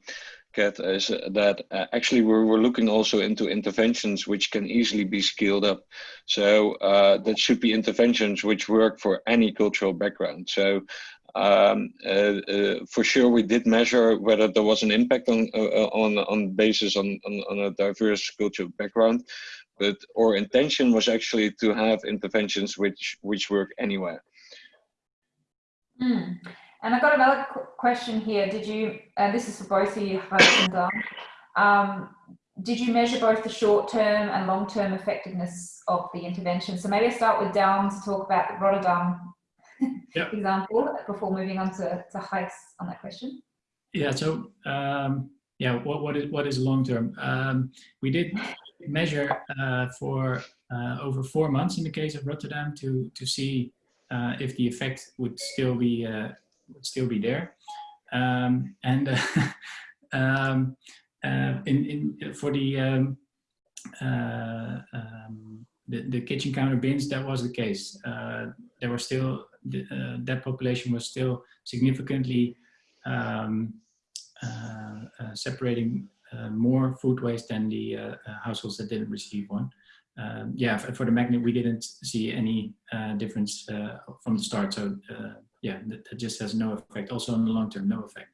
Kat, is that uh, actually we're, we're looking also into interventions which can easily be scaled up. So uh, that should be interventions which work for any cultural background. So um, uh, uh, for sure we did measure whether there was an impact on uh, on on basis on, on, on a diverse cultural background but our intention was actually to have interventions which which work anywhere. Mm. And I've got another question here. Did you, and this is for both of you, um, did you measure both the short-term and long-term effectiveness of the intervention? So maybe I start with Dom to talk about Rotterdam yep. [LAUGHS] example before moving on to, to Gijs on that question. Yeah, so um, yeah, what, what is what is long term? Um, we did measure uh, for uh, over four months in the case of Rotterdam to to see uh, if the effect would still be uh, would still be there, um, and uh, [LAUGHS] um, uh, in in for the, um, um, the the kitchen counter bins that was the case. Uh, there were still the, that population was still significantly um, separating uh, more food waste than the uh, uh, households that didn't receive one. Um, yeah, for, for, the magnet, we didn't see any difference from the start. So yeah, that, that just has no effect. Also in the long term, no effect.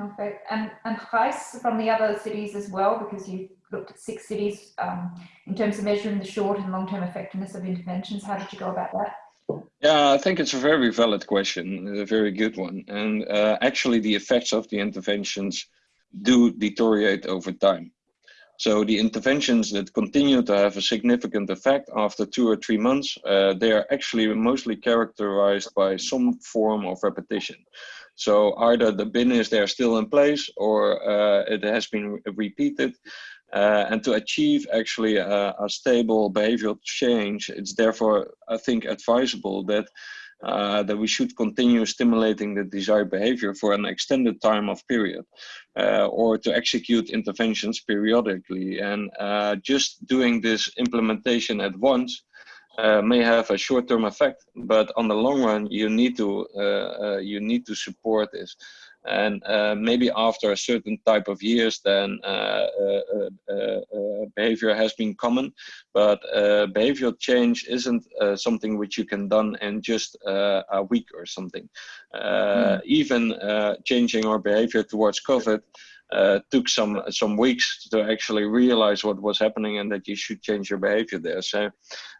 Okay, and and Gijs from the other cities as well, because you looked at six cities um, in terms of measuring the short and long-term effectiveness of interventions. How did you go about that? Yeah, I think it's a very valid question, a very good one. And uh, actually, the effects of the interventions do deteriorate over time. So the interventions that continue to have a significant effect after two or three months, uh, they are actually mostly characterized by some form of repetition. So either the bin is there still in place or uh, it has been repeated. Uh, and to achieve actually a, a, stable behavioral change, it's therefore, I think, advisable that uh, that we should continue stimulating the desired behavior for an extended time of period, uh, or to execute interventions periodically. And uh, just doing this implementation at once uh, may have a short-term effect, but on the long run, you need to uh, you need to support this and uh, maybe after a certain type of years then uh, uh, uh, uh behavior has been common. But uh, behavioral change isn't something which you can done in just a week or something. Mm. even changing our behavior towards covid took some some weeks to actually realize what was happening and that you should change your behavior there. So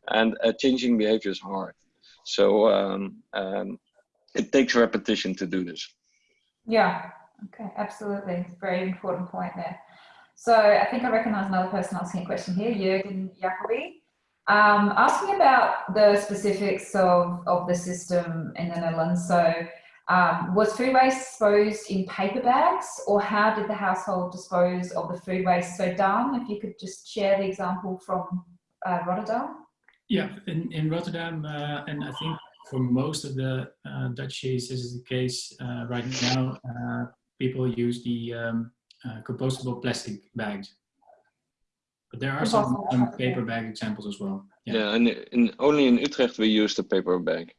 and changing behavior is hard. So um, um, it takes repetition to do this yeah, okay, absolutely. Very important point there. So I think I recognize another person asking a question here, Jürgen Jacobi. Um, asking about the specifics of, of the system in the Netherlands. So um, was food waste disposed in paper bags or how did the household dispose of the food waste? So Dan, if you could just share the example from uh, Rotterdam. Yeah, in, in Rotterdam, uh, and I think for most of the uh, Dutchies, this is the case uh, right now. Uh, people use the um, uh, compostable plastic bags. But there are some, some, paper bag examples as well. Yeah, yeah and in, only in Utrecht we use the paper bag.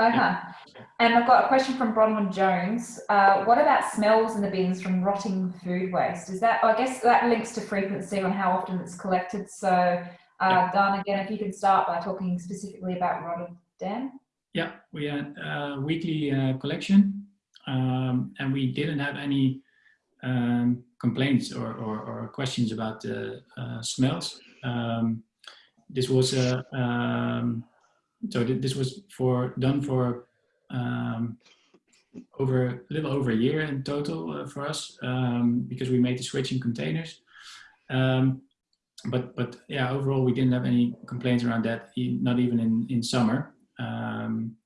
Okay. Yeah. And I've got a question from Bronwyn Jones. Uh, what about smells in the bins from rotting food waste? Is that, I guess that links to frequency on how often it's collected. So, uh, yeah. Dan, again, if you can start by talking specifically about rotted Dan? Yeah, we had a weekly uh, collection um, and we didn't have any um, complaints or, or, or, questions about the uh, smells. Um, this was a, um, so th this was for done for um, over a little over a year in total uh, for us um, because we made the switch in containers but but yeah overall we didn't have any complaints around that not even in in summer um,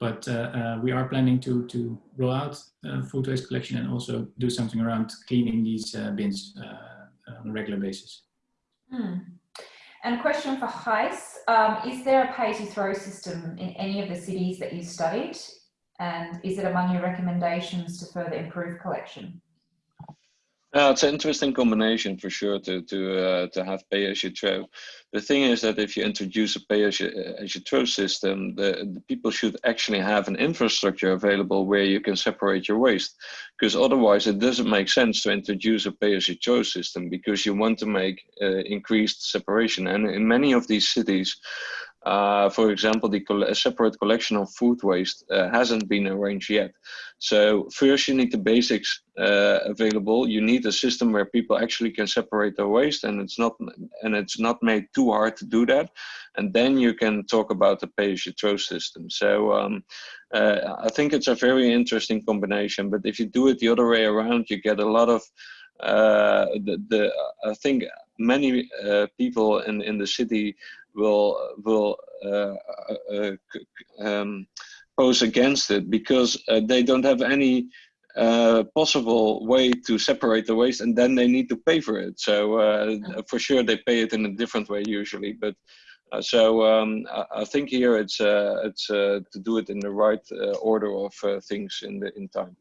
but uh, uh, we are planning to, to roll out uh, food waste collection and also do something around cleaning these bins on a regular basis. Hmm. And a question for Gijs, um, is there a pay-to-throw system in any of the cities that you studied? And is it among your recommendations to further improve collection? Yeah, it's an interesting combination for sure to to uh, to have pay as you throw. The thing is that if you introduce a pay as you, as you throw system, the, the people should actually have an infrastructure available where you can separate your waste, because otherwise it doesn't make sense to introduce a pay as you throw system because you want to make uh, increased separation. And in many of these cities, uh, for example, the a separate collection of food waste uh, hasn't been arranged yet. So first you need the basics uh, available. You need a system where people actually can separate their waste and it's not and it's not made too hard to do that. And then you can talk about the pay-as-you-throw system. So um, uh, I think it's a very interesting combination. But if you do it the other way around, you get a lot of uh, the, the I think many uh, people in in the city will will uh, uh, um, pose against it because uh, they don't have any uh, possible way to separate the waste and then they need to pay for it. So uh, for sure they pay it in a different way usually but uh, so um, I, I, think here it's it's to do it in the right order of things in the in time.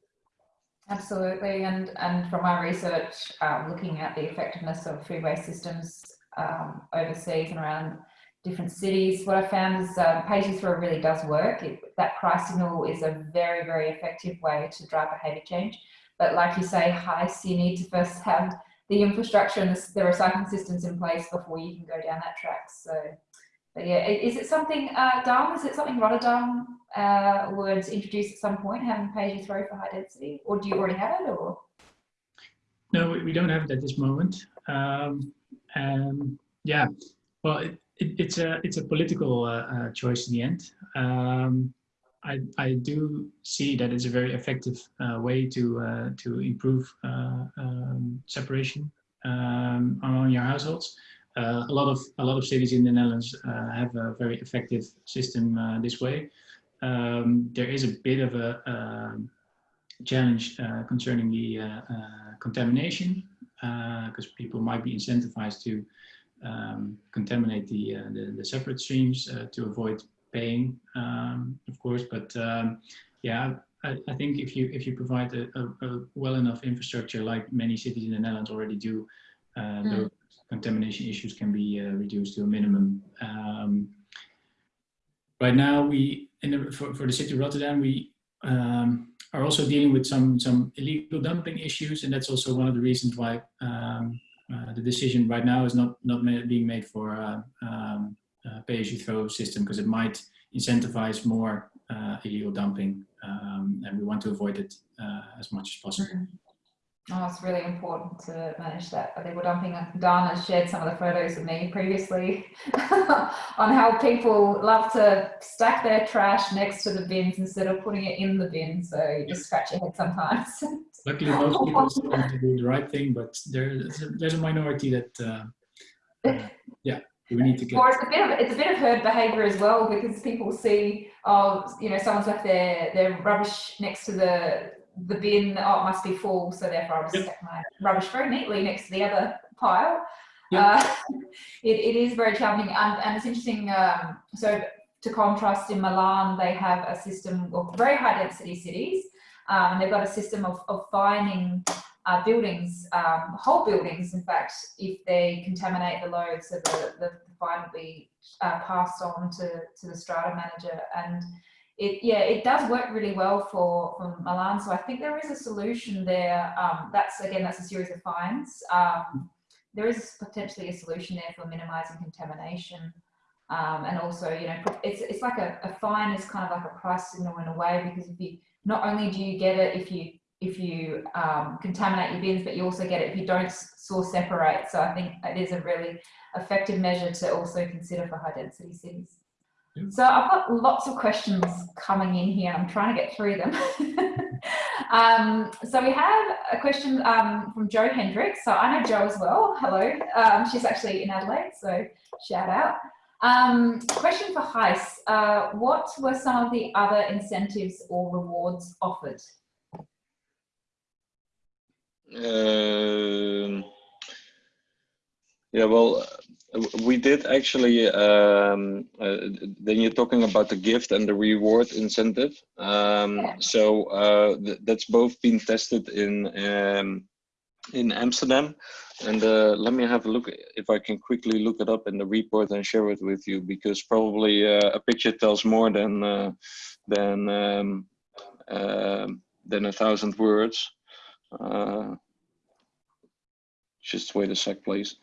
Absolutely and and from my research looking at the effectiveness of food waste systems um, overseas and around different cities. What I found is uh, pay-as-you-throw really does work. It, that price signal is a very, very effective way to drive behaviour change. But like you say, Gijs, you need to first have the infrastructure and the, the recycling systems in place before you can go down that track. So but yeah, is it something, uh, is it something Rotterdam uh, would introduce at some point, having pay-as-you-throw for high density? Or do you already have it, or? No, we don't have it at this moment. Um, and yeah, well, it, it's a it's a political uh, uh, choice in the end. Um, I I do see that it's a very effective uh, way to uh, to improve uh, um, separation um, among your households. Uh, a lot of a lot of cities in the Netherlands have a very effective system this way. Um, there is a bit of a um, challenge concerning the contamination because people might be incentivized to um, contaminate the, uh, the, the separate streams uh, to avoid paying, um, of course. But um, yeah, I, I, think if you if you provide a, a, a, well enough infrastructure, like many cities in the Netherlands already do, uh, mm. the contamination issues can be uh, reduced to a minimum. Um, right now, we in the, for for the city of Rotterdam, we um, are also dealing with some some illegal dumping issues, and that's also one of the reasons why um, uh, the decision right now is not not being made for a, um, a pay-as-you-throw system because it might incentivize more uh, illegal dumping, um, and we want to avoid it uh, as much as possible. Oh, it's really important to manage that illegal dumping. Dana shared some of the photos with me previously [LAUGHS] on how people love to stack their trash next to the bins instead of putting it in the bin. So you just scratch your head sometimes. [LAUGHS] Luckily, most people want to do the right thing, but there's a, there's a minority that, uh, uh, yeah, we need to get. Or it's a bit of it's a bit of herd behaviour as well because people see, oh, you know, someone's left their their rubbish next to the the bin, oh, it must be full, so therefore I'll just yep. stack my rubbish very neatly next to the other pile. Yep. Uh, [LAUGHS] it, it is very challenging, and, and it's interesting. Um, so, to contrast, in Milan, they have a system of very high density cities, um, and they've got a system of, of fining uh, buildings, um, whole buildings, in fact, if they contaminate the load, so the, the fine will be uh, passed on to, to the strata manager. And it yeah it does work really well for for Milan. So I think there is a solution there um, that's again that's a series of fines. Um, there is potentially a solution there for minimizing contamination. Um, and also you know it's it's like a, a fine is kind of like a price signal in a way because if you not only do you get it if you if you um, contaminate your bins but you also get it if you don't source separate. So I think it is a really effective measure to also consider for high density cities. So I've got lots of questions coming in here. I'm trying to get through them. [LAUGHS] um, so we have a question um, from Joe Hendricks. So I know Joe as well. Hello. Um, she's actually in Adelaide, so shout out. Um, question for Gijs. Uh, what were some of the other incentives or rewards offered? Um, yeah, well, we did actually um, uh, then you're talking about the gift and the reward incentive. Um, so uh, th that's both been tested in um, in Amsterdam. And uh, let me have a look if I can quickly look it up in the report and share it with you because probably uh, a picture tells more than uh, than um, um, than a thousand words. Uh, just wait a sec please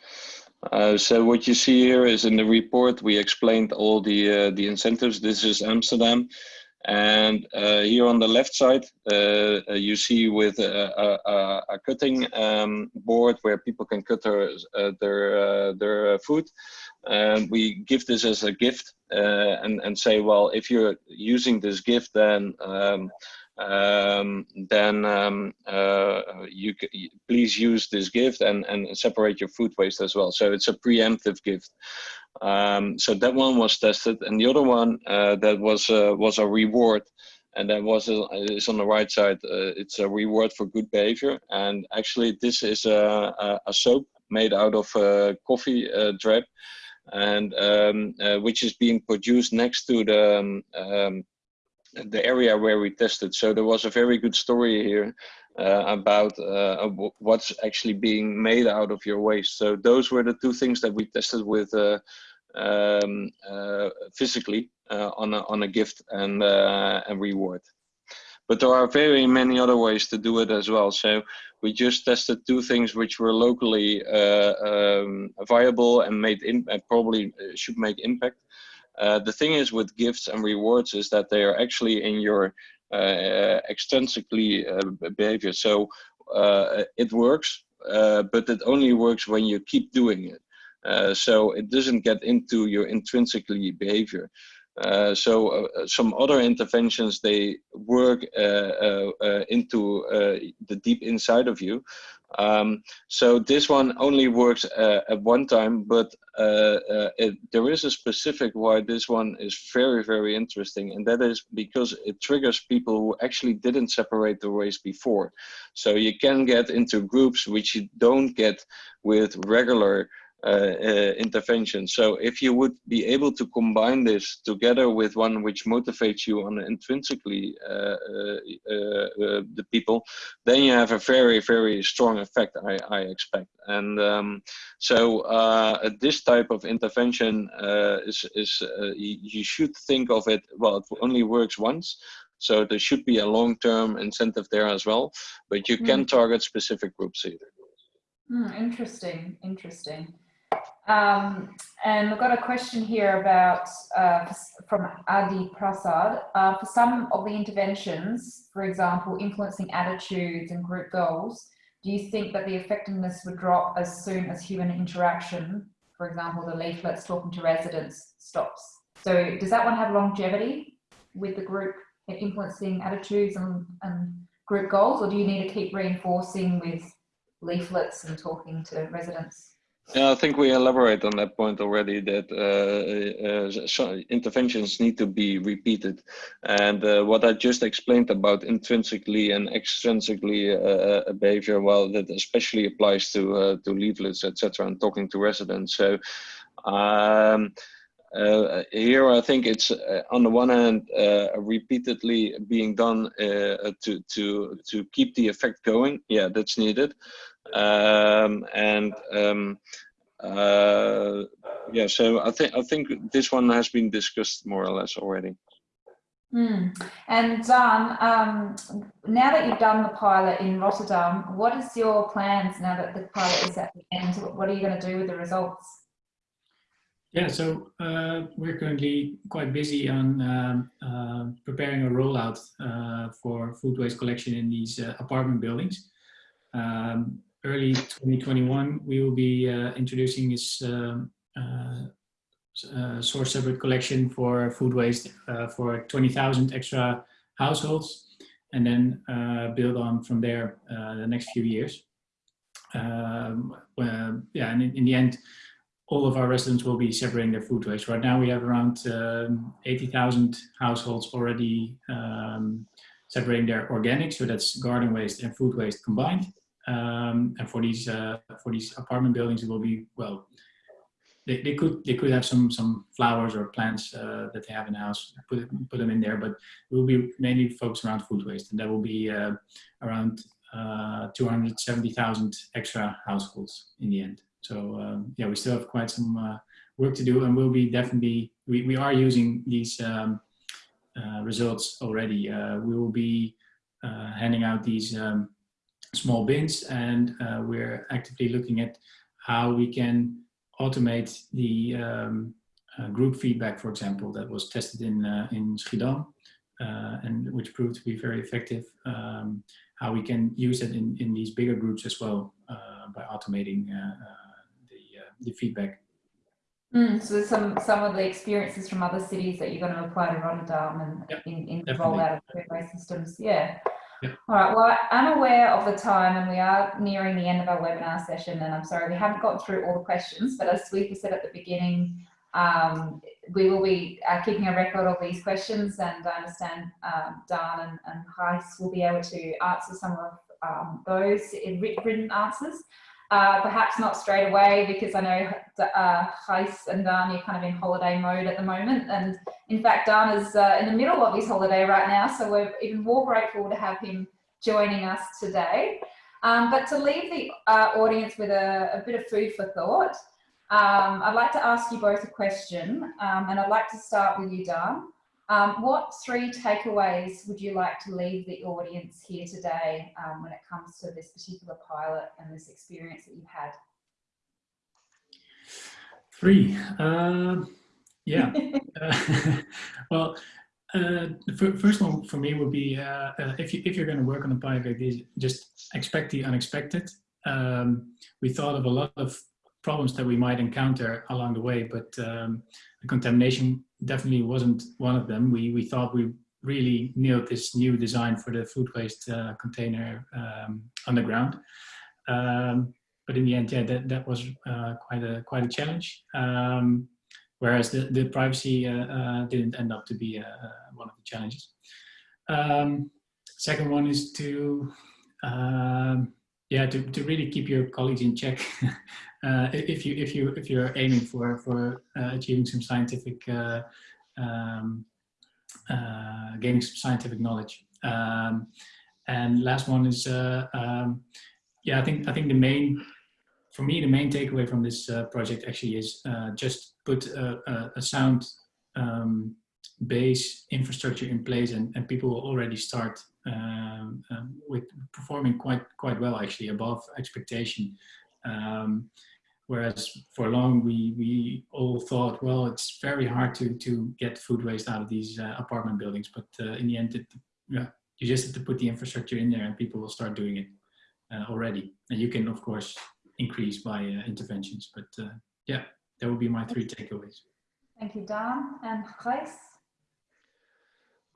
uh, so what you see here is in the report, we explained all the, uh, the incentives. This is Amsterdam. And uh, here on the left side, uh, uh, you see with a, a, a cutting um, board where people can cut their, their, their food. And we give this as a gift and, and say, well, if you're using this gift, then um, um, then um, uh, you please use this gift and, and separate your food waste as well. So it's a preemptive gift. Um, so that one was tested, and the other one uh, that was uh, was a reward, and that was a, is on the right side. Uh, it's a reward for good behavior, and actually this is a, a, a soap made out of uh, coffee uh, drip, and um, which is being produced next to the um, um the area where we tested. So there was a very good story here uh, about uh, what's actually being made out of your waste. So those were the two things that we tested with uh, um, uh, physically uh, on a on a gift and uh, and reward. but there are very many other ways to do it as well. So we just tested two things which were locally um, viable and made uh, probably should make impact. Uh, the thing is with gifts and rewards is that they are actually in your uh, extrinsically uh, behavior. So uh, it works, but it only works when you keep doing it. so it doesn't get into your intrinsically behavior. Uh, so uh, some other interventions they work uh, into the deep inside of you um, so this one only works uh, at one time, but uh, uh, it, there is a specific why this one is very, very interesting. And that is because it triggers people who actually didn't separate the ways before. So you can get into groups which you don't get with regular uh, uh, intervention. So if you would be able to combine this together with one which motivates you on intrinsically uh, the people, then you have a very, very strong effect, I, I expect. And um, so this type of intervention is, is you should think of it, well, it only works once. So there should be a long-term incentive there as well, but you can mm. target specific groups either. Mm, interesting, interesting. Um, and we've got a question here about uh, from Adi Prasad. Uh, for some of the interventions, for example, influencing attitudes and group goals, do you think that the effectiveness would drop as soon as human interaction, for example, the leaflets talking to residents stops? So does that one have longevity with the group influencing attitudes and, and group goals, or do you need to keep reinforcing with leaflets and talking to residents? Yeah, I think we elaborate on that point already that uh, uh, interventions need to be repeated. And uh, what I just explained about intrinsically and extrinsically uh, uh, behavior, well, that especially applies to, uh, to leaflets, etc., and talking to residents. So um, here, I think it's on the one hand repeatedly being done to to to keep the effect going. Yeah, that's needed um, and um, uh, yeah, so I think I think this one has been discussed more or less already. Mm. And Daan, um, now that you've done the pilot in Rotterdam, what is your plans now that the pilot is at the end? What are you going to do with the results? Yeah, so uh, we're currently quite busy on um, uh, preparing a rollout uh, for food waste collection in these uh, apartment buildings. Um, early 2021, we will be uh, introducing this um, uh, uh, source separate collection for food waste for 20,000 extra households and then build on from there the next few years. Um, yeah, and in, in, the end, all of our residents will be separating their food waste. Right now we have around um, 80,000 households already um, separating their organic, so that's garden waste and food waste combined. Um, and for these uh, for these apartment buildings, it will be well. They, they could they could have some some flowers or plants uh, that they have in the house. Put put them in there, but it will be mainly focused around food waste, and that will be uh, around uh, 270,000 extra households in the end. So um, yeah, we still have quite some uh, work to do, and we'll be definitely we we are using these um, uh, results already. we will be handing out these um, small bins and uh, we're actively looking at how we can automate the um, uh, group feedback, for example, that was tested in, uh, in Schiedam uh, and which proved to be very effective. Um, how we can use it in, in these bigger groups as well uh, by automating uh, the, the feedback. Mm, so some some of the experiences from other cities that you're going to apply to Rotterdam and yep, in, in the rollout of food systems. Yeah. All right, well, I'm aware of the time and we are nearing the end of our webinar session and I'm sorry we haven't got through all the questions, but as Swetha said at the beginning, um, we will be uh, keeping a record of these questions and I understand um, Daan and, and Gijs will be able to answer some of um, those in written answers. Uh, perhaps not straight away because I know uh, Gijs and Dan are kind of in holiday mode at the moment. And in fact, Daan is uh, in the middle of his holiday right now. So we're even more grateful to have him joining us today. Um, but to leave the uh, audience with a, a, bit of food for thought, um, I'd like to ask you both a question. Um, and I'd like to start with you, Daan. Um, what three takeaways would you like to leave the audience here today um, when it comes to this particular pilot and this experience that you've had? Three. Uh, yeah. uh, [LAUGHS] [LAUGHS] well, uh, the first one for me would be uh, uh, if you if you're going to work on a project like this, just expect the unexpected. Um, we thought of a lot of problems that we might encounter along the way, but um, the contamination definitely wasn't one of them. We, we thought we really nailed this new design for the food waste uh, container um, underground. Um, but in the end, yeah, that, that was uh, quite a quite a challenge. Um, whereas the, the privacy uh, uh didn't end up to be uh, one of the challenges. Um, second one is to um, yeah to, to really keep your colleagues in check [LAUGHS] uh, if you if you if you're aiming for for uh, achieving some scientific uh, um, gaining some scientific knowledge um, and last one is um, yeah I think I think the main for me the main takeaway from this uh, project actually is just put a, a, a sound um, base infrastructure in place and, and people will already start um, um, with performing quite quite well actually above expectation. Um, whereas for long we we all thought well it's very hard to to get food waste out of these uh, apartment buildings but uh, in the end it, yeah you just have to put the infrastructure in there and people will start doing it uh, already. And you can of course increase by uh, interventions but uh, yeah that would be my three takeaways thank you Dan and Gijs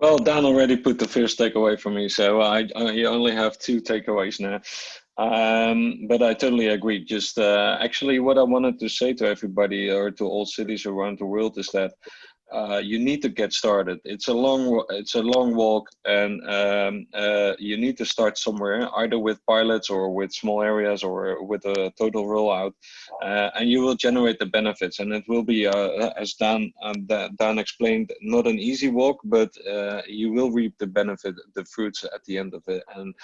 well, Dan already put the first takeaway for me, so I, I only have two takeaways now. Um, but I totally agree. Just uh, actually, what I wanted to say to everybody or to all cities around the world is that uh, you need to get started. It's a long it's a long walk, and um, uh, you need to start somewhere, either with pilots or with small areas or with a total rollout, uh, and you will generate the benefits. And it will be, uh, as Dan um, Dan explained, not an easy walk, but uh, you will reap the benefit, the fruits at the end of it. And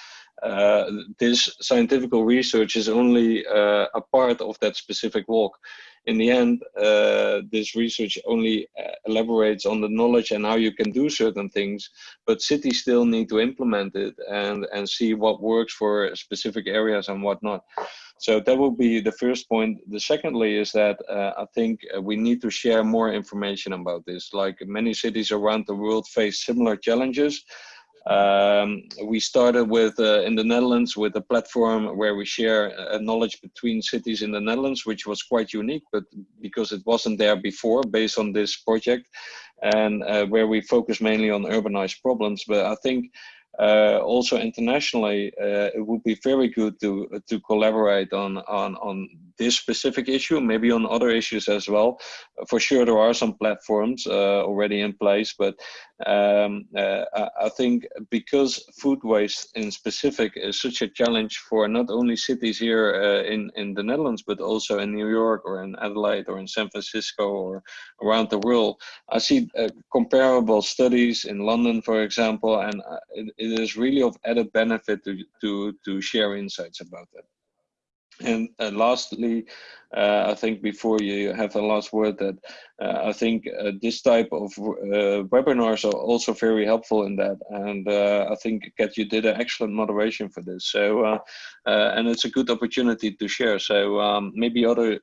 uh, this scientific research is only a part of that specific walk in the end, uh, this research only uh, elaborates on the knowledge and how you can do certain things, but cities still need to implement it and, and see what works for specific areas and what not. So that will be the first point. The secondly is that uh, I think uh, we need to share more information about this. Like many cities around the world face similar challenges, um, we started with uh, in the Netherlands with a platform where we share uh, knowledge between cities in the Netherlands, which was quite unique, but because it wasn't there before, based on this project, and uh, where we focus mainly on urbanized problems. But I think uh, also internationally, uh, it would be very good to to collaborate on on on this specific issue, maybe on other issues as well. For sure, there are some platforms uh, already in place, but um, uh, I think because food waste in specific is such a challenge for not only cities here uh, in in the Netherlands, but also in New York or in Adelaide or in San Francisco or around the world. I see uh, comparable studies in London, for example, and uh, it, it is really of added benefit to to to share insights about that. And uh, lastly, uh, I think before you have the last word, that uh, I think uh, this type of uh, webinars are also very helpful in that. And uh, I think Kat, you did an excellent moderation for this. So, and it's a good opportunity to share. So um, maybe other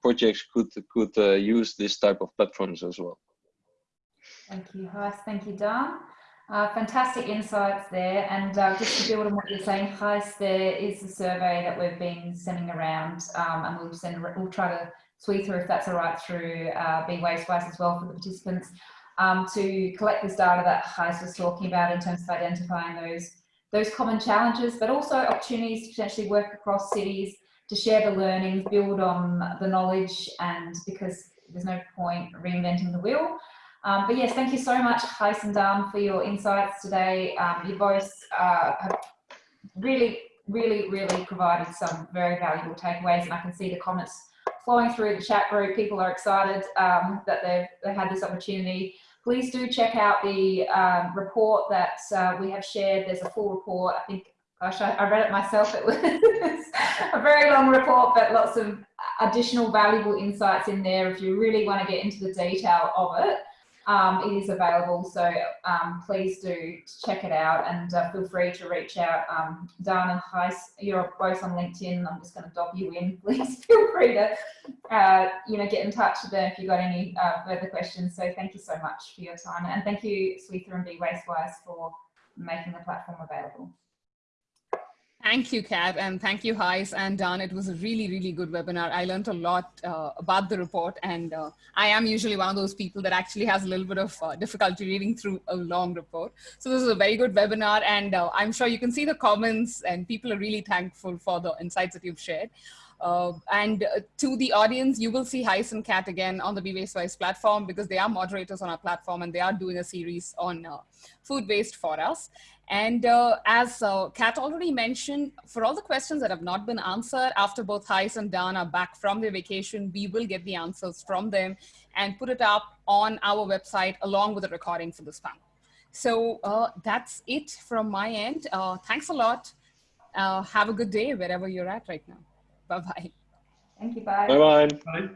projects could could use this type of platforms as well. Thank you, Gijs. Thank you, Dan. Uh, fantastic insights there. And uh, just to build on what you're saying, Gijs, there is a survey that we've been sending around um, and we'll send, we'll try to sweep through if that's all right through uh, Be Wastewise as well for the participants um, to collect this data that Gijs was talking about in terms of identifying those, those common challenges, but also opportunities to potentially work across cities to share the learnings, build on the knowledge and because there's no point reinventing the wheel. Um, but yes, thank you so much, Gijs and Dan, for your insights today. Um, you both uh, have really, really, really provided some very valuable takeaways, and I can see the comments flowing through the chat group. People are excited um, that they've, they had this opportunity. Please do check out the um, report that uh, we have shared. There's a full report. I think, gosh, I, I read it myself. It was [LAUGHS] a very long report, but lots of additional valuable insights in there if you really want to get into the detail of it. Um, it is available. So um, please do check it out and uh, feel free to reach out. Um, and Gijs, you're both on LinkedIn. I'm just going to dob you in. [LAUGHS] Please feel free to, uh, you know, get in touch with them if you've got any uh, further questions. So thank you so much for your time. And thank you, Swetha and Be Wastewise, for making the platform available. Thank you, Kat, and thank you, Gijs and Dan. It was a really, really good webinar. I learned a lot uh, about the report, and uh, I am usually one of those people that actually has a little bit of uh, difficulty reading through a long report. So this is a very good webinar, and uh, I'm sure you can see the comments, and people are really thankful for the insights that you've shared. Uh, and uh, to the audience, you will see Gijs and Kat again on the Be Waste Wise platform because they are moderators on our platform and they are doing a series on uh, food waste for us. And uh, as uh, Kat already mentioned, for all the questions that have not been answered after both Gijs and Dan are back from their vacation, we will get the answers from them and put it up on our website along with a recording for this panel. So uh, that's it from my end. Uh, thanks a lot. Uh, have a good day wherever you're at right now. Bye-bye. Thank you. Bye-bye. Bye.